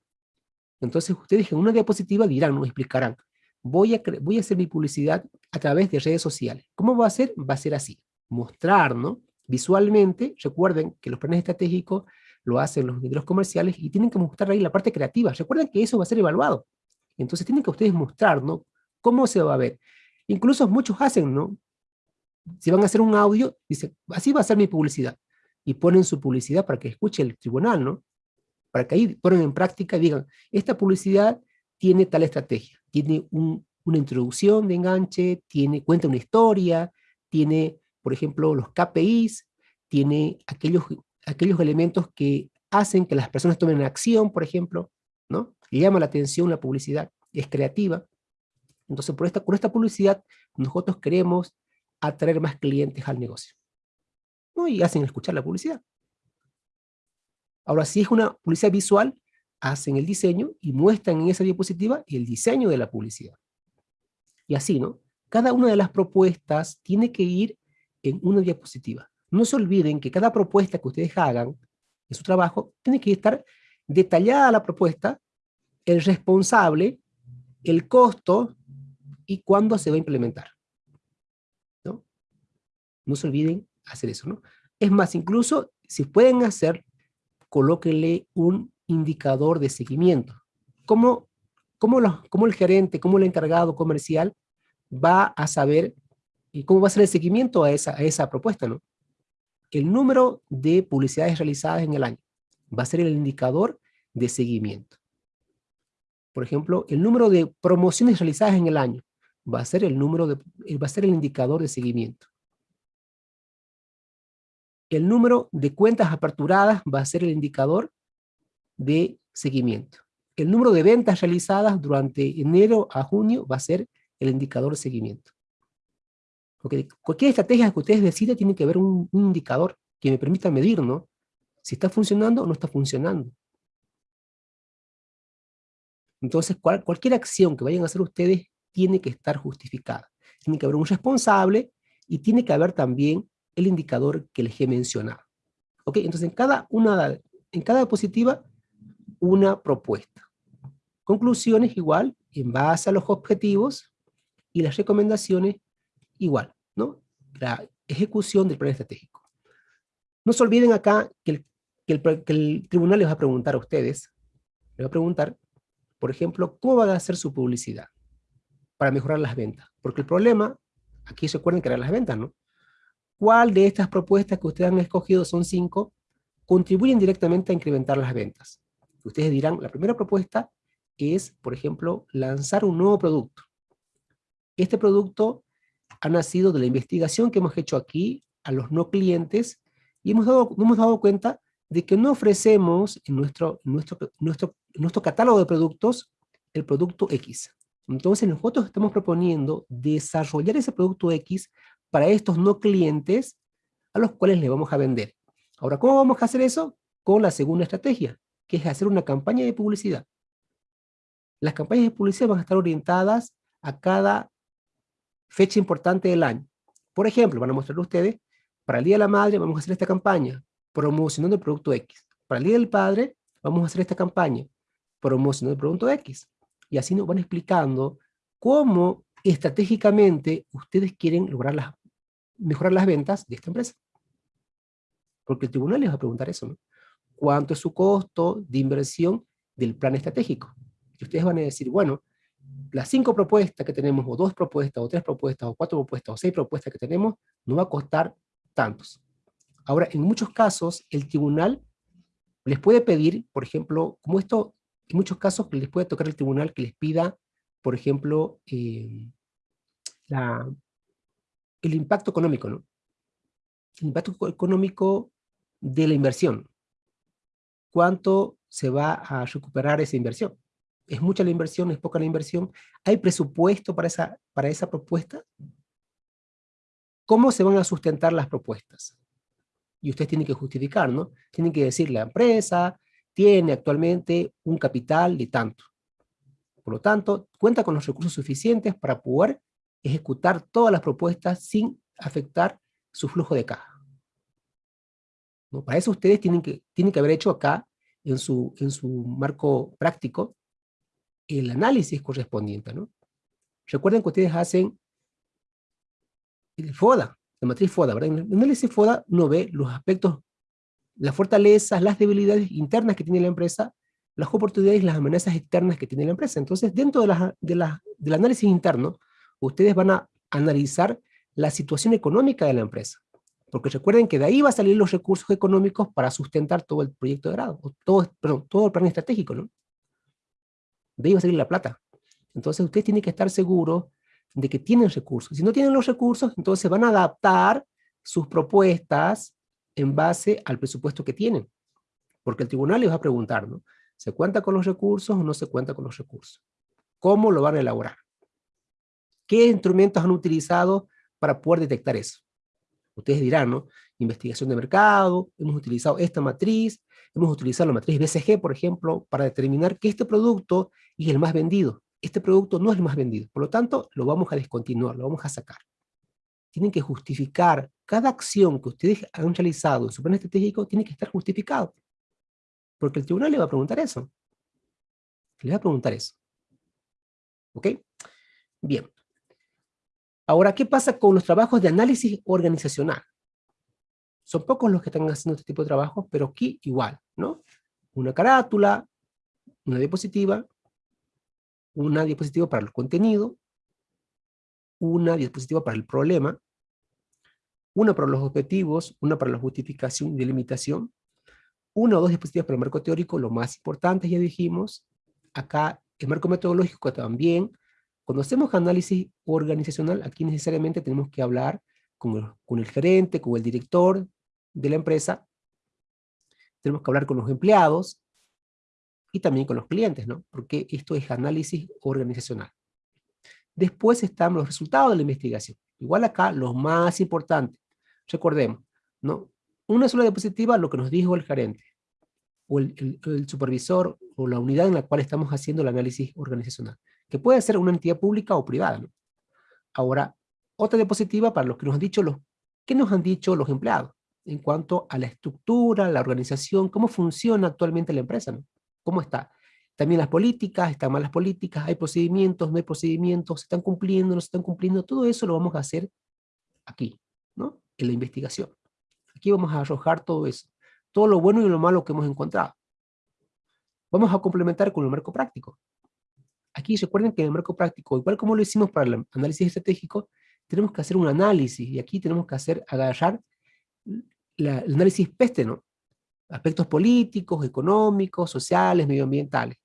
Entonces ustedes en una diapositiva dirán, nos explicarán, voy a, hacer mi publicidad a través de redes sociales. ¿Cómo va a ser? Va a ser así, mostrar, ¿no? Visualmente, recuerden que los planes estratégicos lo hacen los medios comerciales y tienen que mostrar ahí la parte creativa. Recuerden que eso va a ser evaluado. Entonces tienen que ustedes mostrar, ¿no? ¿Cómo se va a ver? Incluso muchos hacen, ¿no? Si van a hacer un audio, dicen, así va a ser mi publicidad. Y ponen su publicidad para que escuche el tribunal, ¿no? Para que ahí ponen en práctica y digan, esta publicidad tiene tal estrategia, tiene una introducción de enganche, tiene, cuenta una historia, tiene, por ejemplo, los KPIs, tiene aquellos, aquellos elementos que hacen que las personas tomen acción, por ejemplo, ¿no? llama la atención la publicidad, es creativa. Entonces, por esta, con esta publicidad, nosotros queremos atraer más clientes al negocio. ¿no? Y hacen escuchar la publicidad. Ahora, si es una publicidad visual, hacen el diseño y muestran en esa diapositiva el diseño de la publicidad. Y así, ¿no? Cada una de las propuestas tiene que ir en una diapositiva. No se olviden que cada propuesta que ustedes hagan en su trabajo tiene que estar detallada la propuesta, el responsable, el costo y cuándo se va a implementar. ¿no? no se olviden hacer eso. ¿no? Es más, incluso si pueden hacer colóquele un indicador de seguimiento. ¿Cómo, cómo el gerente, cómo el encargado comercial va a saber y cómo va a ser el seguimiento a esa, a esa propuesta? ¿no? El número de publicidades realizadas en el año va a ser el indicador de seguimiento. Por ejemplo, el número de promociones realizadas en el año va a ser el número de, va a ser el indicador de seguimiento el número de cuentas aperturadas va a ser el indicador de seguimiento. El número de ventas realizadas durante enero a junio va a ser el indicador de seguimiento. Porque cualquier estrategia que ustedes decidan tiene que haber un, indicador que me permita medir, ¿no? Si está funcionando o no está funcionando. Entonces, cualquier acción que vayan a hacer ustedes tiene que estar justificada. Tiene que haber un responsable y tiene que haber también el indicador que les he mencionado. ¿Ok? Entonces, en cada, una, en cada diapositiva, una propuesta. Conclusiones igual, en base a los objetivos, y las recomendaciones igual, ¿no? La ejecución del plan estratégico. No se olviden acá que el, que el, tribunal les va a preguntar a ustedes, les va a preguntar, por ejemplo, cómo van a hacer su publicidad para mejorar las ventas. Porque el problema, aquí recuerden que eran las ventas, ¿no? ¿Cuál de estas propuestas que ustedes han escogido, son cinco, contribuyen directamente a incrementar las ventas? Ustedes dirán, la primera propuesta es, por ejemplo, lanzar un nuevo producto. Este producto ha nacido de la investigación que hemos hecho aquí a los no clientes y hemos dado, hemos dado cuenta de que no ofrecemos en nuestro, nuestro, nuestro, nuestro catálogo de productos el producto X. Entonces nosotros estamos proponiendo desarrollar ese producto X para estos no clientes a los cuales le vamos a vender. Ahora, ¿cómo vamos a hacer eso? Con la segunda estrategia, que es hacer una campaña de publicidad. Las campañas de publicidad van a estar orientadas a cada fecha importante del año. Por ejemplo, van a mostrar ustedes, para el Día de la Madre vamos a hacer esta campaña, promocionando el producto X. Para el Día del Padre vamos a hacer esta campaña, promocionando el producto X. Y así nos van explicando cómo estratégicamente ustedes quieren lograr las, mejorar las ventas de esta empresa. Porque el tribunal les va a preguntar eso, ¿no? ¿Cuánto es su costo de inversión del plan estratégico? Y ustedes van a decir, bueno, las cinco propuestas que tenemos, o dos propuestas, o tres propuestas, o cuatro propuestas, o seis propuestas que tenemos, no va a costar tantos. Ahora, en muchos casos, el tribunal les puede pedir, por ejemplo, como esto, en muchos casos les puede tocar el tribunal que les pida, por ejemplo, eh, la, el impacto económico, ¿no? El impacto económico de la inversión. ¿Cuánto se va a recuperar esa inversión? ¿Es mucha la inversión? ¿Es poca la inversión? ¿Hay presupuesto para esa, para esa propuesta? ¿Cómo se van a sustentar las propuestas? Y ustedes tienen que justificar, ¿no? Tienen que decir, la empresa tiene actualmente un capital de tanto. Por lo tanto, cuenta con los recursos suficientes para poder ejecutar todas las propuestas sin afectar su flujo de caja. ¿No? Para eso ustedes tienen que, tienen que haber hecho acá, en su, en su marco práctico, el análisis correspondiente. ¿no? Recuerden que ustedes hacen el FODA, la matriz FODA, ¿verdad? En el análisis FODA uno ve los aspectos, las fortalezas, las debilidades internas que tiene la empresa, las oportunidades y las amenazas externas que tiene la empresa. Entonces, dentro de la, de la, del análisis interno, ustedes van a analizar la situación económica de la empresa. Porque recuerden que de ahí va a salir los recursos económicos para sustentar todo el proyecto de grado, todo, perdón, todo el plan estratégico, ¿no? De ahí va a salir la plata. Entonces ustedes tienen que estar seguros de que tienen recursos. Si no tienen los recursos, entonces van a adaptar sus propuestas en base al presupuesto que tienen. Porque el tribunal les va a preguntar, ¿no? ¿Se cuenta con los recursos o no se cuenta con los recursos? ¿Cómo lo van a elaborar? ¿Qué instrumentos han utilizado para poder detectar eso? Ustedes dirán, ¿no? Investigación de mercado, hemos utilizado esta matriz, hemos utilizado la matriz BCG, por ejemplo, para determinar que este producto es el más vendido. Este producto no es el más vendido, por lo tanto, lo vamos a descontinuar, lo vamos a sacar. Tienen que justificar cada acción que ustedes han realizado en su plan estratégico, tiene que estar justificado. Porque el tribunal le va a preguntar eso. Le va a preguntar eso. ¿Ok? Bien. Ahora, ¿qué pasa con los trabajos de análisis organizacional? Son pocos los que están haciendo este tipo de trabajos, pero aquí igual, ¿no? Una carátula, una diapositiva, una diapositiva para el contenido, una diapositiva para el problema, una para los objetivos, una para la justificación y delimitación, una o dos diapositivas para el marco teórico, lo más importante ya dijimos, acá el marco metodológico también, cuando hacemos análisis organizacional, aquí necesariamente tenemos que hablar con el, con el gerente, con el director de la empresa, tenemos que hablar con los empleados, y también con los clientes, ¿no? Porque esto es análisis organizacional. Después están los resultados de la investigación. Igual acá, lo más importante. Recordemos, ¿no? Una sola diapositiva, lo que nos dijo el gerente, o el, el, supervisor, o la unidad en la cual estamos haciendo el análisis organizacional, que puede ser una entidad pública o privada. Ahora, otra diapositiva para los que nos han dicho los, ¿qué nos han dicho los empleados? En cuanto a la estructura, la organización, cómo funciona actualmente la empresa. ¿Cómo está? También las políticas, están mal las políticas, hay procedimientos, no hay procedimientos, se están cumpliendo, no se están cumpliendo, todo eso lo vamos a hacer aquí, ¿no? En la investigación. Aquí vamos a arrojar todo eso, todo lo bueno y lo malo que hemos encontrado. Vamos a complementar con el marco práctico. Aquí recuerden que en el marco práctico, igual como lo hicimos para el análisis estratégico, tenemos que hacer un análisis, y aquí tenemos que hacer, agarrar la, el análisis peste, ¿no? aspectos políticos, económicos, sociales, medioambientales.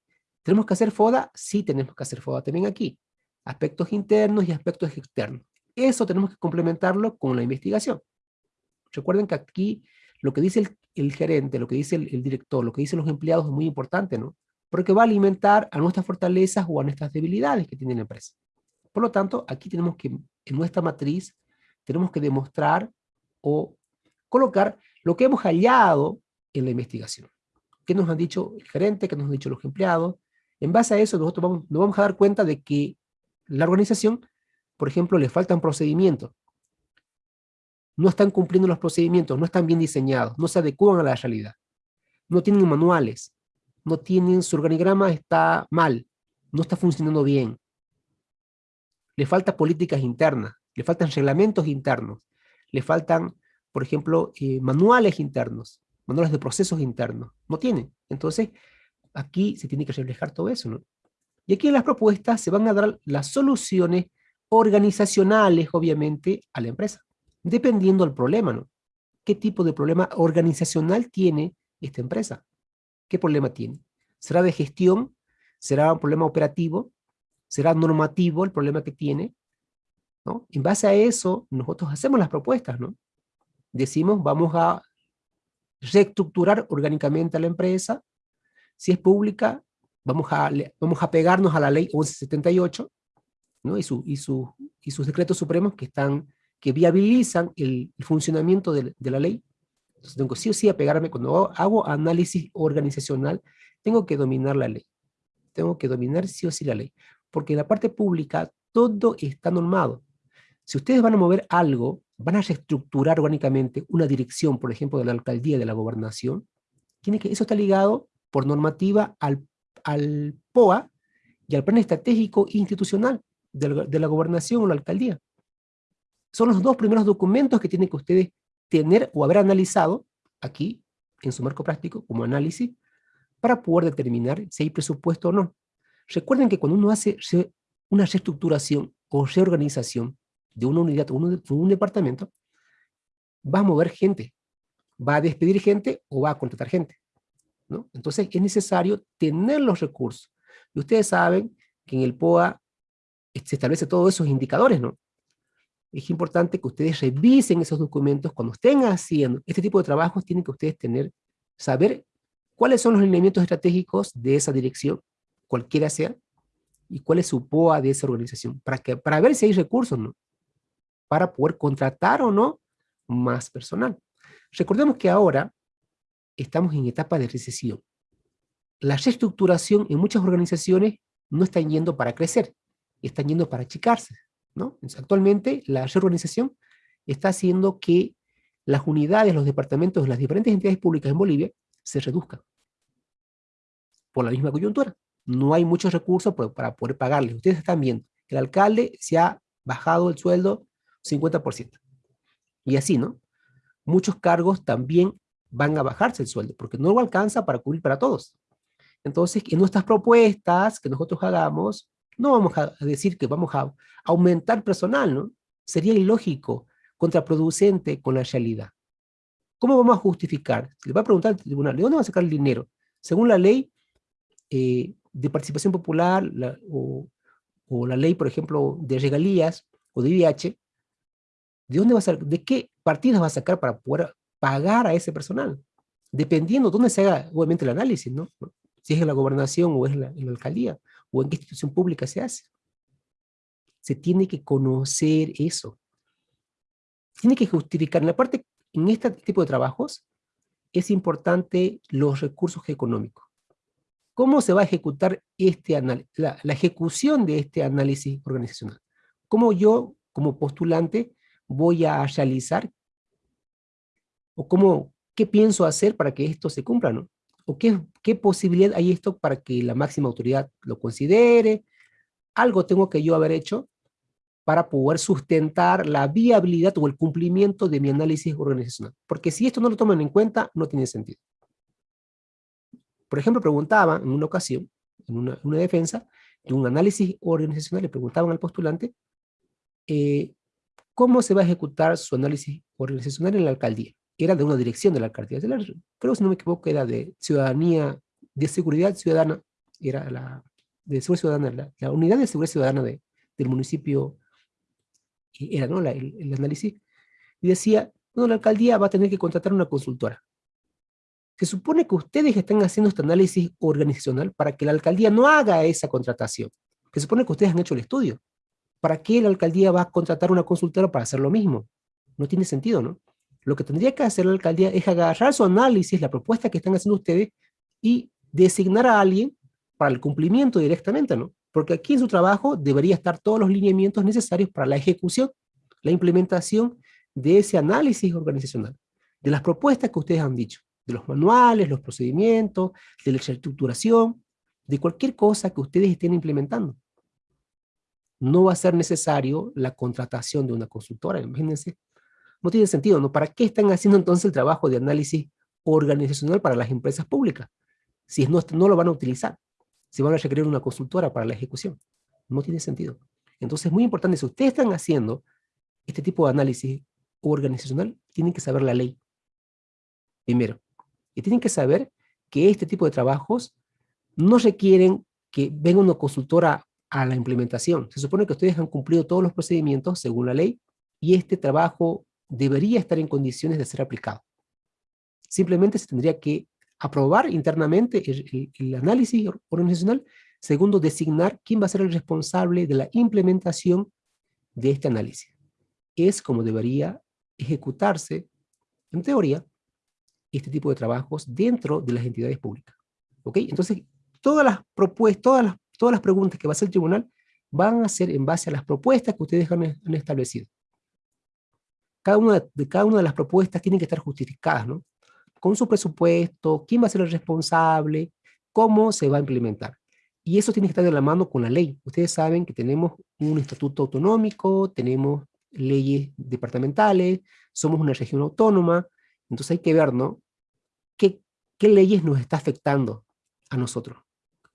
¿Tenemos que hacer FODA? Sí tenemos que hacer FODA también aquí. Aspectos internos y aspectos externos. Eso tenemos que complementarlo con la investigación. Recuerden que aquí lo que dice el, gerente, lo que dice el, director, lo que dicen los empleados es muy importante, ¿no? Porque va a alimentar a nuestras fortalezas o a nuestras debilidades que tiene la empresa. Por lo tanto, aquí tenemos que, en nuestra matriz, tenemos que demostrar o colocar lo que hemos hallado en la investigación. ¿Qué nos han dicho el gerente? ¿Qué nos han dicho los empleados? En base a eso, nosotros vamos, nos vamos a dar cuenta de que la organización, por ejemplo, le faltan procedimientos. No están cumpliendo los procedimientos, no están bien diseñados, no se adecuan a la realidad. No tienen manuales, no tienen, su organigrama está mal, no está funcionando bien. Le faltan políticas internas, le faltan reglamentos internos, le faltan, por ejemplo, eh, manuales internos, manuales de procesos internos. No tienen. Entonces, aquí se tiene que reflejar todo eso, ¿no? Y aquí en las propuestas se van a dar las soluciones organizacionales, obviamente, a la empresa, dependiendo del problema, ¿no? ¿Qué tipo de problema organizacional tiene esta empresa? ¿Qué problema tiene? ¿Será de gestión? ¿Será un problema operativo? ¿Será normativo el problema que tiene? ¿No? En base a eso, nosotros hacemos las propuestas, ¿no? Decimos, vamos a reestructurar orgánicamente a la empresa. Si es pública, vamos a, vamos a pegarnos a la ley 1178 ¿no? y, su, y, su, y sus decretos supremos que, están, que viabilizan el, funcionamiento de, de, la ley. Entonces tengo sí o sí a pegarme, cuando hago análisis organizacional, tengo que dominar la ley. Tengo que dominar sí o sí la ley. Porque en la parte pública todo está normado. Si ustedes van a mover algo, van a reestructurar orgánicamente una dirección, por ejemplo, de la alcaldía de la gobernación, tiene que, eso está ligado por normativa al, al POA y al plan estratégico institucional de la, de la gobernación o la alcaldía. Son los dos primeros documentos que tienen que ustedes tener o haber analizado aquí, en su marco práctico, como análisis, para poder determinar si hay presupuesto o no. Recuerden que cuando uno hace una reestructuración o reorganización, de una unidad o un, un departamento, va a mover gente, va a despedir gente o va a contratar gente. ¿no? Entonces es necesario tener los recursos. Y ustedes saben que en el POA se establece todos esos indicadores, ¿no? Es importante que ustedes revisen esos documentos cuando estén haciendo este tipo de trabajos, tienen que ustedes tener, saber cuáles son los elementos estratégicos de esa dirección, cualquiera sea, y cuál es su POA de esa organización, para, que, para ver si hay recursos, ¿no? para poder contratar o no más personal. Recordemos que ahora estamos en etapa de recesión. La reestructuración en muchas organizaciones no están yendo para crecer, están yendo para achicarse. ¿No? actualmente la reorganización está haciendo que las unidades, los departamentos de las diferentes entidades públicas en Bolivia se reduzcan. Por la misma coyuntura. No hay muchos recursos para poder pagarles. Ustedes están viendo, el alcalde se ha bajado el sueldo 50%. Y así, ¿no? Muchos cargos también van a bajarse el sueldo, porque no lo alcanza para cubrir para todos. Entonces, en nuestras propuestas que nosotros hagamos, no vamos a decir que vamos a aumentar personal, ¿no? Sería ilógico, contraproducente con la realidad. ¿Cómo vamos a justificar? Le va a preguntar al tribunal, ¿de dónde va a sacar el dinero? Según la ley eh, de participación popular o, o, la ley, por ejemplo, de regalías o de IVH, ¿De dónde va a ¿De qué partidas va a sacar para poder pagar a ese personal? Dependiendo de dónde se haga, obviamente, el análisis, ¿no? Si es en la gobernación o es en la, alcaldía, o en qué institución pública se hace. Se tiene que conocer eso. Tiene que justificar. En la parte, en este tipo de trabajos, es importante los recursos económicos. ¿Cómo se va a ejecutar este la ejecución de este análisis organizacional? ¿Cómo yo, como postulante, voy a realizar? ¿O cómo, qué pienso hacer para que esto se cumpla? ¿no? ¿O qué, qué posibilidad hay esto para que la máxima autoridad lo considere? Algo tengo que yo haber hecho para poder sustentar la viabilidad o el cumplimiento de mi análisis organizacional. Porque si esto no lo toman en cuenta, no tiene sentido. Por ejemplo, preguntaba en una ocasión, en una, una defensa, de un análisis organizacional, le preguntaban al postulante, eh, ¿Cómo se va a ejecutar su análisis organizacional en la alcaldía? Era de una dirección de la alcaldía. Creo, si no me equivoco, era de ciudadanía, de seguridad ciudadana, era la de seguridad ciudadana, la, unidad de seguridad ciudadana del municipio, era ¿no? el, análisis, y decía, Bueno, la alcaldía va a tener que contratar una consultora. Se supone que ustedes están haciendo este análisis organizacional para que la alcaldía no haga esa contratación. Se supone que ustedes han hecho el estudio. ¿Para qué la alcaldía va a contratar una consultora para hacer lo mismo? No tiene sentido, ¿no? Lo que tendría que hacer la alcaldía es agarrar su análisis, la propuesta que están haciendo ustedes, y designar a alguien para el cumplimiento directamente, ¿no? Porque aquí en su trabajo debería estar todos los lineamientos necesarios para la ejecución, la implementación de ese análisis organizacional, de las propuestas que ustedes han dicho, de los manuales, los procedimientos, de la estructuración, de cualquier cosa que ustedes estén implementando. No va a ser necesario la contratación de una consultora, imagínense. No tiene sentido, ¿no? ¿Para qué están haciendo entonces el trabajo de análisis organizacional para las empresas públicas? Si no, no lo van a utilizar, si van a requerir una consultora para la ejecución. No tiene sentido. Entonces es muy importante, si ustedes están haciendo este tipo de análisis organizacional, tienen que saber la ley. Primero. Y tienen que saber que este tipo de trabajos no requieren que venga una consultora a la implementación. Se supone que ustedes han cumplido todos los procedimientos según la ley y este trabajo debería estar en condiciones de ser aplicado. Simplemente se tendría que aprobar internamente el, el, análisis organizacional. Segundo, designar quién va a ser el responsable de la implementación de este análisis. Es como debería ejecutarse, en teoría, este tipo de trabajos dentro de las entidades públicas. ¿Ok? Entonces, todas las propuestas, todas las, todas las preguntas que va a hacer el tribunal van a ser en base a las propuestas que ustedes han establecido. Cada una de, cada una de las propuestas tienen que estar justificadas, ¿no? Con su presupuesto, quién va a ser el responsable, cómo se va a implementar. Y eso tiene que estar de la mano con la ley. Ustedes saben que tenemos un estatuto autonómico, tenemos leyes departamentales, somos una región autónoma, entonces hay que ver, ¿no? ¿Qué, qué leyes nos está afectando a nosotros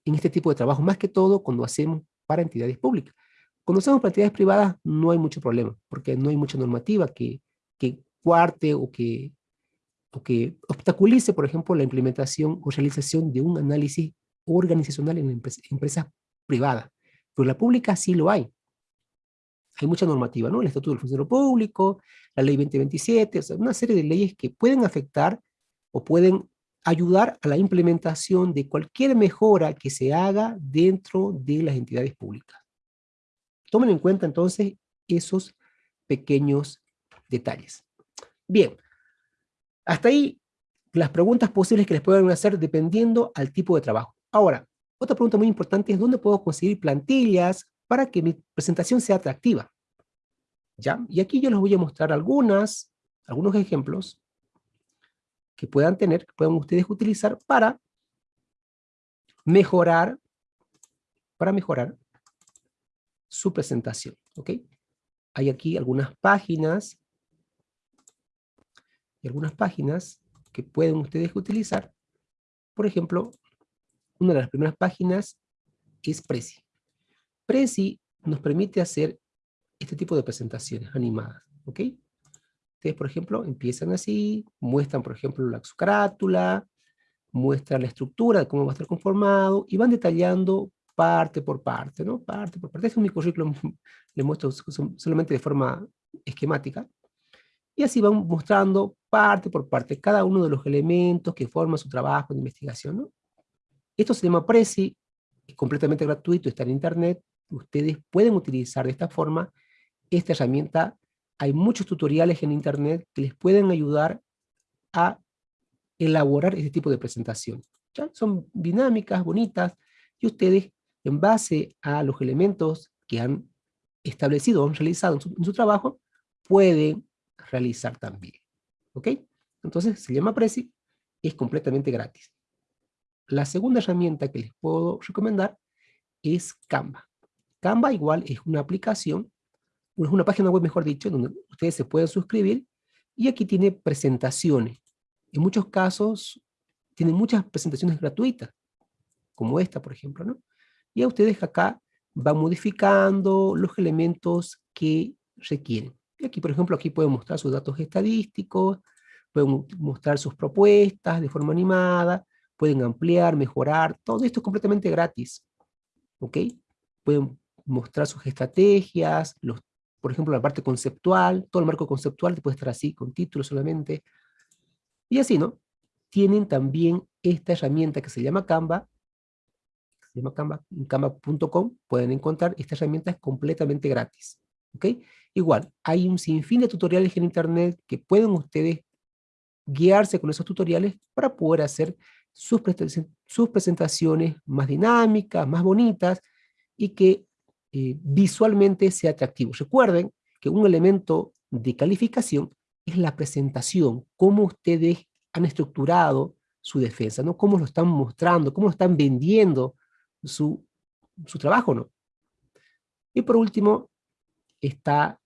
en este tipo de trabajo? Más que todo cuando hacemos para entidades públicas. Cuando entidades privadas no hay mucho problema, porque no hay mucha normativa que, que cuarte o que, o que obstaculice, por ejemplo, la implementación o realización de un análisis organizacional en empresas privadas. Pero la pública sí lo hay hay mucha normativa, ¿no? El Estatuto del Funcionario Público, la Ley 2027, o sea, una serie de leyes que pueden afectar o pueden ayudar a la implementación de cualquier mejora que se haga dentro de las entidades públicas. Tomen en cuenta entonces esos pequeños detalles. Bien, hasta ahí las preguntas posibles que les pueden hacer dependiendo al tipo de trabajo. Ahora, otra pregunta muy importante es ¿dónde puedo conseguir plantillas, para que mi presentación sea atractiva. ¿Ya? Y aquí yo les voy a mostrar algunas, algunos ejemplos que puedan tener, que puedan ustedes utilizar para mejorar, para mejorar su presentación. Hay aquí algunas páginas, algunas páginas que pueden ustedes utilizar. Por ejemplo, una de las primeras páginas es Prezi. Prezi nos permite hacer este tipo de presentaciones animadas, ¿ok? Ustedes, por ejemplo, empiezan así, muestran, por ejemplo, la muestran la estructura de cómo va a estar conformado, y van detallando parte por parte, ¿no? Parte por parte. Este es mi currículum, <laughs> le muestro solamente de forma esquemática. Y así van mostrando parte por parte, cada uno de los elementos que forman su trabajo de investigación, ¿no? Esto se llama Prezi, es completamente gratuito, está en internet, ustedes pueden utilizar de esta forma esta herramienta. Hay muchos tutoriales en internet que les pueden ayudar a elaborar este tipo de presentación. ¿Ya? Son dinámicas, bonitas, y ustedes, en base a los elementos que han establecido o han realizado en su, trabajo, pueden realizar también. ¿Ok? Entonces se llama Prezi, es completamente gratis. La segunda herramienta que les puedo recomendar es Canva. Canva igual es una aplicación, es una página web mejor dicho, donde ustedes se pueden suscribir y aquí tiene presentaciones. En muchos casos tiene muchas presentaciones gratuitas, como esta por ejemplo, ¿no? Y a ustedes acá van modificando los elementos que requieren. Y aquí por ejemplo, aquí pueden mostrar sus datos estadísticos, pueden mostrar sus propuestas de forma animada, pueden ampliar, mejorar, todo esto es completamente gratis. ¿Ok? Pueden mostrar sus estrategias, los por ejemplo, la parte conceptual, todo el marco conceptual puede estar así, con título solamente, y así, ¿no? Tienen también esta herramienta que se llama Canva, se llama Canva, pueden encontrar esta herramienta es completamente gratis, ¿ok? Igual, hay un sinfín de tutoriales en internet que pueden ustedes guiarse con esos tutoriales para poder hacer sus, presentaciones más dinámicas, más bonitas, y que eh, visualmente sea atractivo. Recuerden que un elemento de calificación es la presentación, cómo ustedes han estructurado su defensa, ¿no? Cómo lo están mostrando, cómo están vendiendo su, su trabajo, ¿no? Y por último, está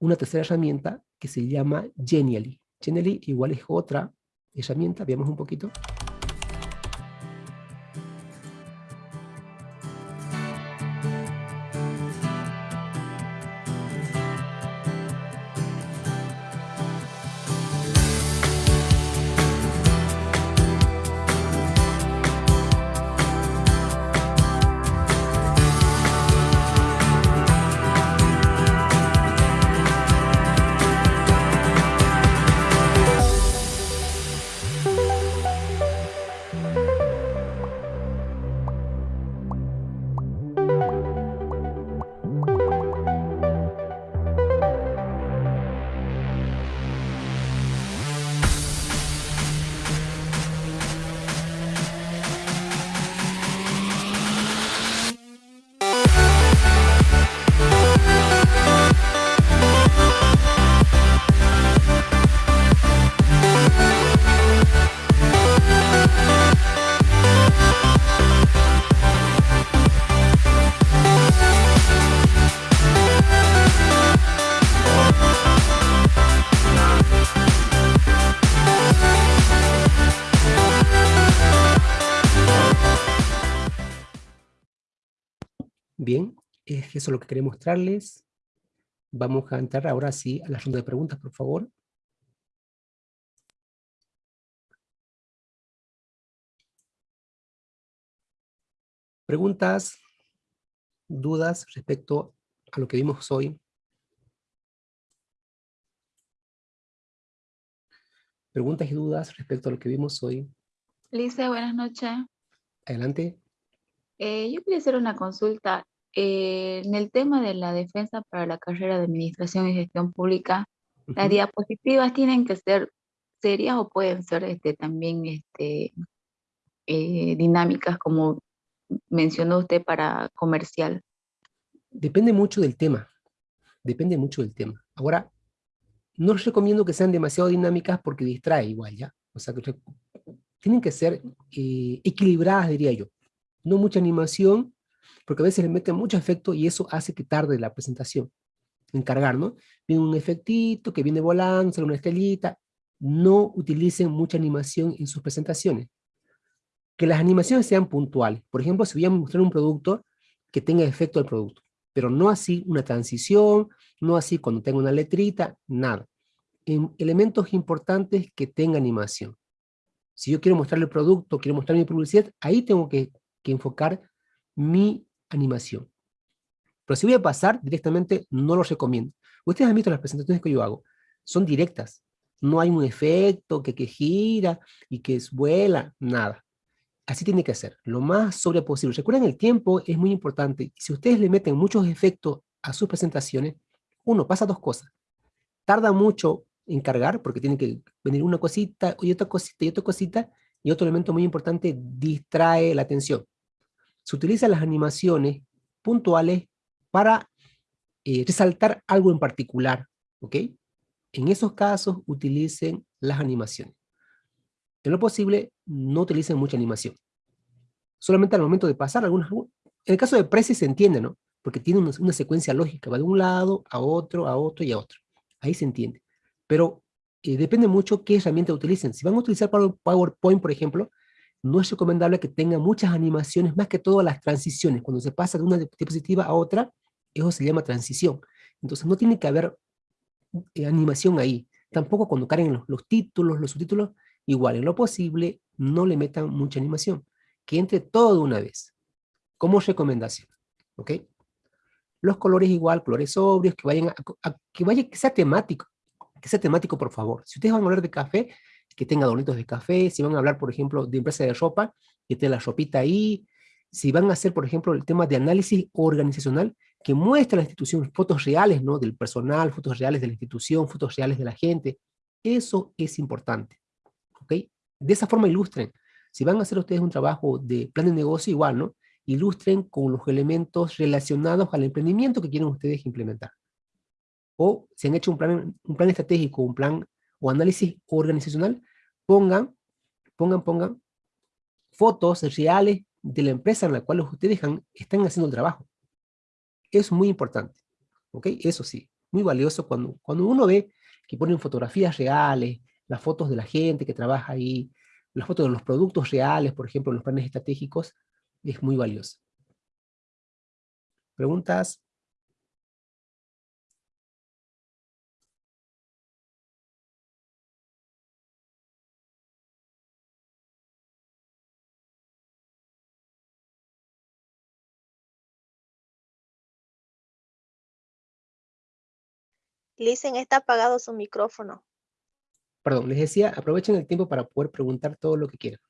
una tercera herramienta que se llama Genially. Genially igual es otra herramienta, veamos un poquito. Eso es lo que quería mostrarles. Vamos a entrar ahora sí a la ronda de preguntas, por favor. Preguntas, dudas respecto a lo que vimos hoy. Preguntas y dudas respecto a lo que vimos hoy. Lisa, buenas noches. Adelante. Eh, yo quería hacer una consulta. Eh, en el tema de la defensa para la carrera de Administración y Gestión Pública, las diapositivas tienen que ser serias o pueden ser este, también este, eh, dinámicas, como mencionó usted para comercial. Depende mucho del tema. Depende mucho del tema. Ahora, no recomiendo que sean demasiado dinámicas porque distrae igual, ¿ya? O sea, que tienen que ser eh, equilibradas, diría yo. No mucha animación, porque a veces le meten mucho efecto y eso hace que tarde la presentación en cargar, ¿no? Viene un efectito que viene volando, sale una estrellita. No utilicen mucha animación en sus presentaciones. Que las animaciones sean puntuales. Por ejemplo, si voy a mostrar un producto, que tenga efecto al producto. Pero no así una transición, no así cuando tenga una letrita, nada. En elementos importantes que tenga animación. Si yo quiero mostrar el producto, quiero mostrar mi publicidad, ahí tengo que, que enfocar mi animación. Pero si voy a pasar directamente, no lo recomiendo. Ustedes han visto las presentaciones que yo hago. Son directas. No hay un efecto que, que gira y que vuela, nada. Así tiene que ser, lo más sobre posible. Recuerden, el tiempo es muy importante. Si ustedes le meten muchos efectos a sus presentaciones, uno, pasa dos cosas. Tarda mucho en cargar, porque tiene que venir una cosita y otra cosita y otra cosita, y otro elemento muy importante, distrae la atención se utilizan las animaciones puntuales para eh, resaltar algo en particular, ¿ok? En esos casos utilicen las animaciones. En lo posible, no utilicen mucha animación. Solamente al momento de pasar algunas... En el caso de Prezi se entiende, ¿no? Porque tiene una, secuencia lógica, va de un lado a otro, a otro y a otro. Ahí se entiende. Pero eh, depende mucho qué herramienta utilicen. Si van a utilizar PowerPoint, por ejemplo, no es recomendable que tenga muchas animaciones, más que todo las transiciones. Cuando se pasa de una diapositiva a otra, eso se llama transición. Entonces no tiene que haber eh, animación ahí. Tampoco cuando carguen los, títulos, los subtítulos, igual, en lo posible, no le metan mucha animación. Que entre todo de una vez, como recomendación. ¿Ok? Los colores igual, colores sobrios, que vayan a, que vaya, que sea temático, que sea temático por favor. Si ustedes van a hablar de café, que tenga adornitos de café, si van a hablar, por ejemplo, de empresa de ropa, que tenga la ropita ahí, si van a hacer, por ejemplo, el tema de análisis organizacional, que muestre la institución fotos reales, ¿no? Del personal, fotos reales de la institución, fotos reales de la gente. Eso es importante, ¿ok? De esa forma ilustren. Si van a hacer ustedes un trabajo de plan de negocio, igual, ¿no? Ilustren con los elementos relacionados al emprendimiento que quieren ustedes implementar. O si han hecho un plan, un plan estratégico, un plan o análisis organizacional, pongan, pongan, pongan fotos reales de la empresa en la cual ustedes están haciendo el trabajo. Es muy importante, ¿ok? Eso sí, muy valioso cuando, cuando uno ve que ponen fotografías reales, las fotos de la gente que trabaja ahí, las fotos de los productos reales, por ejemplo, los planes estratégicos, es muy valioso. ¿Preguntas? Listen, está apagado su micrófono. Perdón, les decía, aprovechen el tiempo para poder preguntar todo lo que quieran.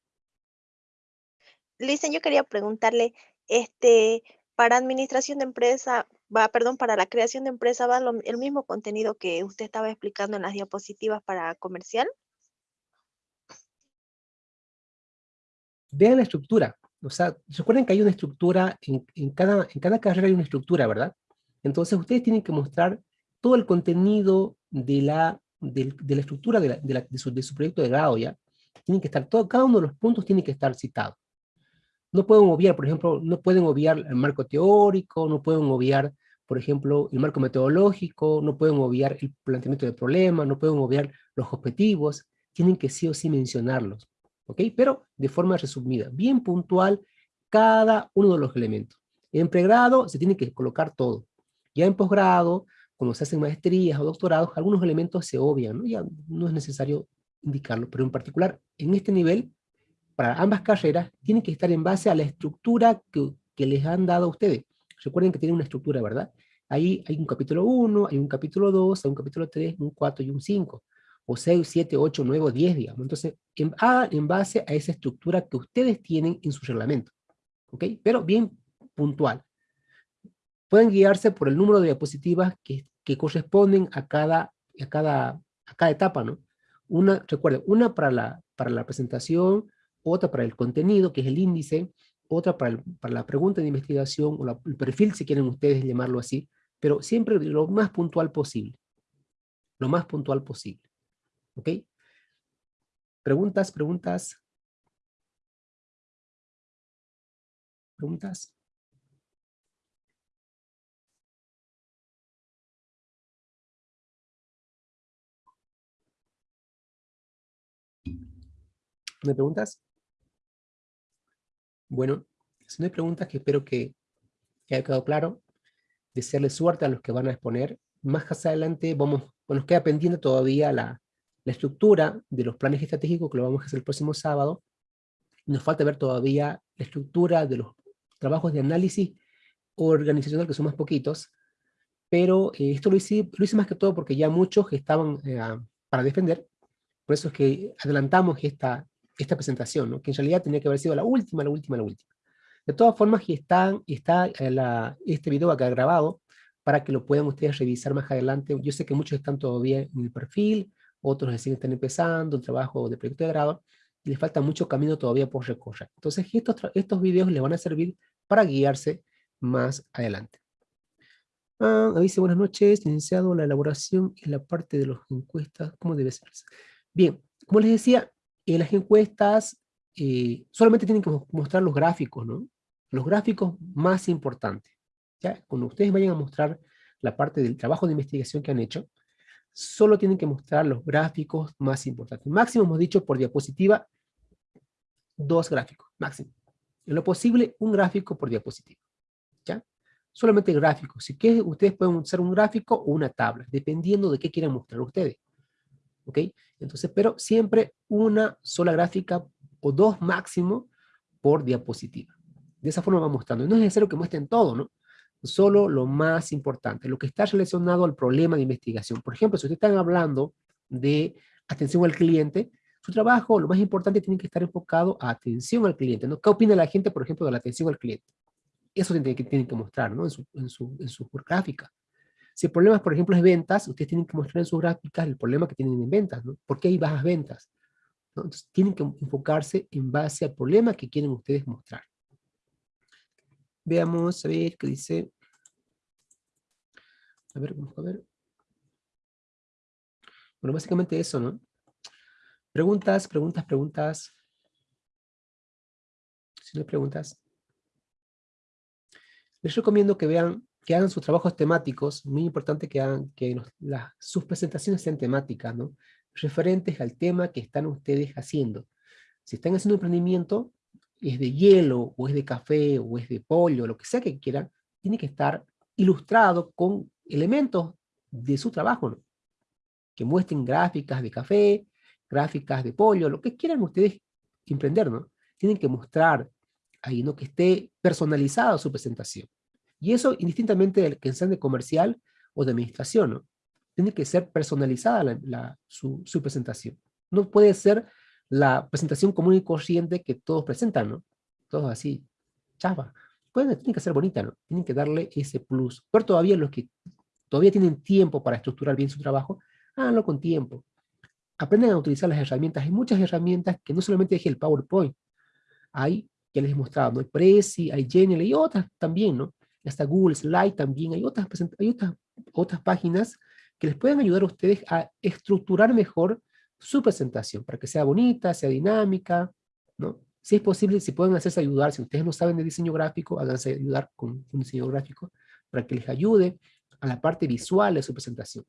Listen, yo quería preguntarle, este, para administración de empresa, va, perdón, para la creación de empresa, ¿va el mismo contenido que usted estaba explicando en las diapositivas para comercial? Vean la estructura. O sea, recuerden que hay una estructura, en, cada, en cada carrera hay una estructura, ¿verdad? Entonces ustedes tienen que mostrar todo el contenido de la, de, la estructura de, de, su, de, su, proyecto de grado ya, tienen que estar, todo, cada uno de los puntos tiene que estar citado. No pueden obviar, por ejemplo, no pueden obviar el marco teórico, no pueden obviar, por ejemplo, el marco metodológico, no pueden obviar el planteamiento del problema, no pueden obviar los objetivos, tienen que sí o sí mencionarlos, ¿ok? Pero de forma resumida, bien puntual, cada uno de los elementos. En pregrado se tiene que colocar todo. Ya en posgrado cuando se hacen maestrías o doctorados, algunos elementos se obvian, ¿no? ya no es necesario indicarlo, pero en particular en este nivel, para ambas carreras, tienen que estar en base a la estructura que, que les han dado a ustedes. Recuerden que tienen una estructura, ¿verdad? Ahí hay un capítulo 1, hay un capítulo 2, hay un capítulo 3, un 4 y un 5, o 6, 7, 8, 9 o 10, digamos. Entonces, en, a, en base a esa estructura que ustedes tienen en su reglamento, ¿ok? Pero bien puntual. Pueden guiarse por el número de diapositivas que, que corresponden a cada, a cada, a cada etapa, ¿no? Una, recuerden, una para la, para la presentación, otra para el contenido, que es el índice, otra para, para la pregunta de investigación, o el perfil, si quieren ustedes llamarlo así, pero siempre lo más puntual posible. Lo más puntual posible. ¿Ok? ¿Preguntas? ¿Preguntas? ¿Preguntas? ¿No hay preguntas? Bueno, si no hay preguntas, que espero que, haya quedado claro. Desearles suerte a los que van a exponer. Más adelante vamos, nos queda pendiente todavía la, la estructura de los planes estratégicos que lo vamos a hacer el próximo sábado. Nos falta ver todavía la estructura de los trabajos de análisis organizacional, que son más poquitos, pero eh, esto lo hice, lo hice más que todo porque ya muchos estaban eh, para defender, por eso es que adelantamos esta, esta presentación, ¿no? que en realidad tenía que haber sido la última, la última, la última. De todas formas, está, está la, este video acá grabado para que lo puedan ustedes revisar más adelante. Yo sé que muchos están todavía en el perfil, otros recién están empezando el trabajo de proyecto de grado, y les falta mucho camino todavía por recorrer. Entonces, estos, estos videos les van a servir para guiarse más adelante. Ah, dice, buenas noches, iniciado la elaboración en la parte de las encuestas, ¿cómo debe ser? Bien, como les decía, en las encuestas eh, solamente tienen que mostrar los gráficos, ¿no? Los gráficos más importantes. ¿ya? Cuando ustedes vayan a mostrar la parte del trabajo de investigación que han hecho, solo tienen que mostrar los gráficos más importantes. Máximo hemos dicho por diapositiva, dos gráficos, máximo. En lo posible, un gráfico por diapositiva. ¿ya? Solamente gráficos. Si quieren, ustedes pueden usar un gráfico o una tabla, dependiendo de qué quieran mostrar ustedes. ¿Ok? Entonces, pero siempre una sola gráfica o dos máximo por diapositiva. De esa forma va mostrando. No es necesario que muestren todo, ¿no? solo lo más importante, lo que está relacionado al problema de investigación. Por ejemplo, si ustedes están hablando de atención al cliente, su trabajo, lo más importante, tiene que estar enfocado a atención al cliente. ¿no? ¿Qué opina la gente, por ejemplo, de la atención al cliente? Eso tienen que, que mostrar ¿no? en su gráfica. Si el problema, por ejemplo, es ventas, ustedes tienen que mostrar en sus gráficas el problema que tienen en ventas. ¿no? ¿Por qué hay bajas ventas? Entonces, tienen que enfocarse en base al problema que quieren ustedes mostrar. Veamos, a ver, qué dice. A ver, vamos a ver. Bueno, básicamente eso, ¿no? Preguntas, preguntas, preguntas. Si no hay preguntas. Les recomiendo que vean, que hagan sus trabajos temáticos, muy importante que hagan, que las, sus presentaciones sean temáticas, ¿no? Referentes al tema que están ustedes haciendo. Si están haciendo emprendimiento, es de hielo, o es de café, o es de pollo, lo que sea que quieran, tiene que estar ilustrado con elementos de su trabajo. Que muestren gráficas de café, gráficas de pollo, lo que quieran ustedes emprender, ¿no? Tienen que mostrar ahí, ¿no? Que esté personalizada su presentación. Y eso indistintamente del que sean de comercial o de administración, ¿no? Tiene que ser personalizada la, su, su, presentación. No puede ser la presentación común y corriente que todos presentan, ¿no? Todos así, chapa. Pueden, tiene que ser bonita, ¿no? Tienen que darle ese plus. Pero todavía los que todavía tienen tiempo para estructurar bien su trabajo, háganlo con tiempo. Aprenden a utilizar las herramientas. Hay muchas herramientas que no solamente es el PowerPoint. Hay, que les he mostrado, ¿no? Hay Prezi, hay Genial, y otras también, ¿no? Hasta Google Slide también. Hay otras, hay otras, otras páginas que les pueden ayudar a ustedes a estructurar mejor su presentación, para que sea bonita, sea dinámica, ¿no? Si es posible, si pueden hacerse ayudar, si ustedes no saben de diseño gráfico, háganse ayudar con un diseño gráfico para que les ayude a la parte visual de su presentación.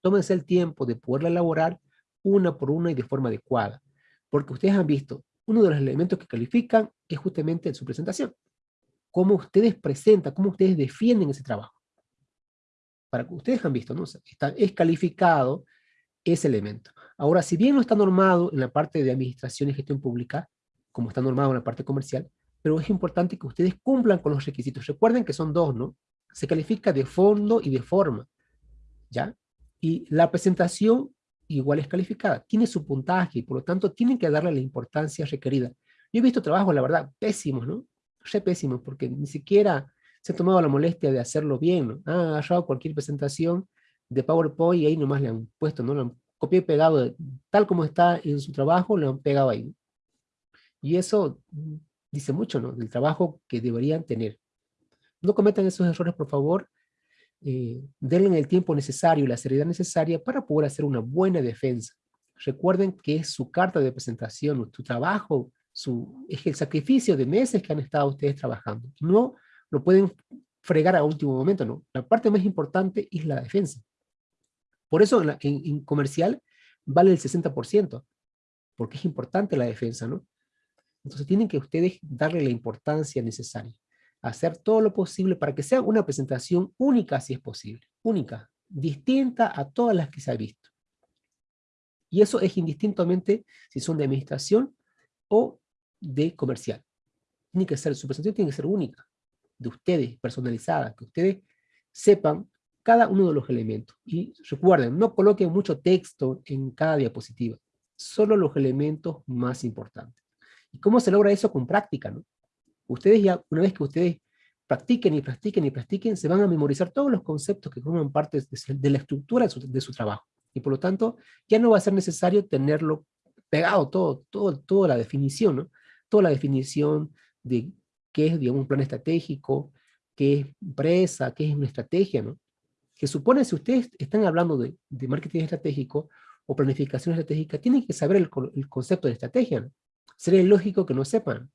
Tómense el tiempo de poderla elaborar una por una y de forma adecuada, porque ustedes han visto, uno de los elementos que califican es justamente su presentación. Cómo ustedes presentan, cómo ustedes defienden ese trabajo. Para que ustedes han visto, ¿no? Está, es calificado ese elemento. Ahora, si bien no está normado en la parte de administración y gestión pública, como está normado en la parte comercial, pero es importante que ustedes cumplan con los requisitos. Recuerden que son dos, ¿no? Se califica de fondo y de forma, ¿ya? Y la presentación igual es calificada, tiene su puntaje, y por lo tanto tienen que darle la importancia requerida. Yo he visto trabajos, la verdad, pésimos, ¿no? Re pésimos, porque ni siquiera se ha tomado la molestia de hacerlo bien, ¿no? Han agarrado cualquier presentación de PowerPoint y ahí nomás le han puesto, ¿no? Lo han copiado y pegado, tal como está en su trabajo, lo han pegado ahí. Y eso dice mucho, ¿no? Del trabajo que deberían tener. No cometan esos errores, por favor. Eh, denle el tiempo necesario la seriedad necesaria para poder hacer una buena defensa. Recuerden que es su carta de presentación, tu trabajo, su, es el sacrificio de meses que han estado ustedes trabajando. No lo pueden fregar a último momento, no. La parte más importante es la defensa. Por eso en, comercial vale el 60%, porque es importante la defensa, ¿no? Entonces tienen que ustedes darle la importancia necesaria. Hacer todo lo posible para que sea una presentación única si es posible. Única, distinta a todas las que se ha visto. Y eso es indistintamente si son de administración o de comercial. Tiene que ser, su presentación tiene que ser única, de ustedes, personalizada, que ustedes sepan cada uno de los elementos. Y recuerden, no coloquen mucho texto en cada diapositiva, solo los elementos más importantes. ¿Y cómo se logra eso con práctica? ¿no? Ustedes ya, una vez que ustedes practiquen y practiquen y practiquen, se van a memorizar todos los conceptos que forman parte de, la estructura de su, trabajo. Y por lo tanto, ya no va a ser necesario tenerlo pegado todo, todo, toda la definición, ¿no? Toda la definición de qué es, digamos, un plan estratégico, qué es empresa, qué es una estrategia, ¿no? Que supone, si ustedes están hablando de, marketing estratégico o planificación estratégica, tienen que saber el, concepto de estrategia. Sería lógico que no sepan.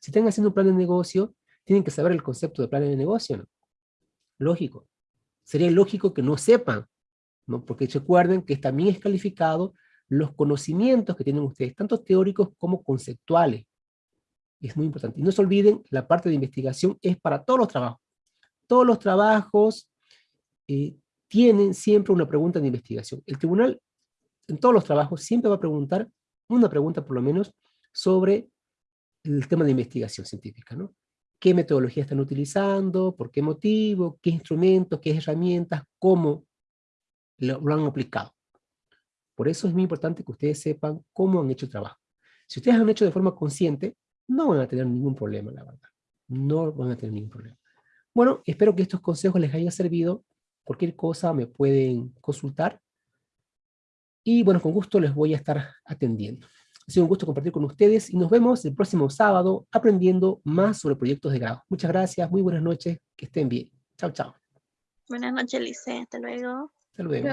Si están haciendo un plan de negocio, tienen que saber el concepto de plan de negocio. Lógico. Sería lógico que no sepan, ¿no? Porque recuerden que también es calificado los conocimientos que tienen ustedes, tanto teóricos como conceptuales. Es muy importante. Y no se olviden, la parte de investigación es para todos los trabajos. Todos los trabajos eh, tienen siempre una pregunta de investigación. El tribunal, en todos los trabajos, siempre va a preguntar, una pregunta por lo menos, sobre el tema de investigación científica, ¿no? qué metodología están utilizando, por qué motivo, qué instrumentos, qué herramientas, cómo lo, lo han aplicado. Por eso es muy importante que ustedes sepan cómo han hecho el trabajo. Si ustedes han hecho de forma consciente, no van a tener ningún problema, la verdad. No van a tener ningún problema. Bueno, espero que estos consejos les hayan servido. Cualquier cosa me pueden consultar. Y bueno, con gusto les voy a estar atendiendo. Ha sido un gusto compartir con ustedes y nos vemos el próximo sábado aprendiendo más sobre proyectos de grado. Muchas gracias, muy buenas noches, que estén bien. Chao, chao. Buenas noches, Lice. Hasta luego. Hasta luego.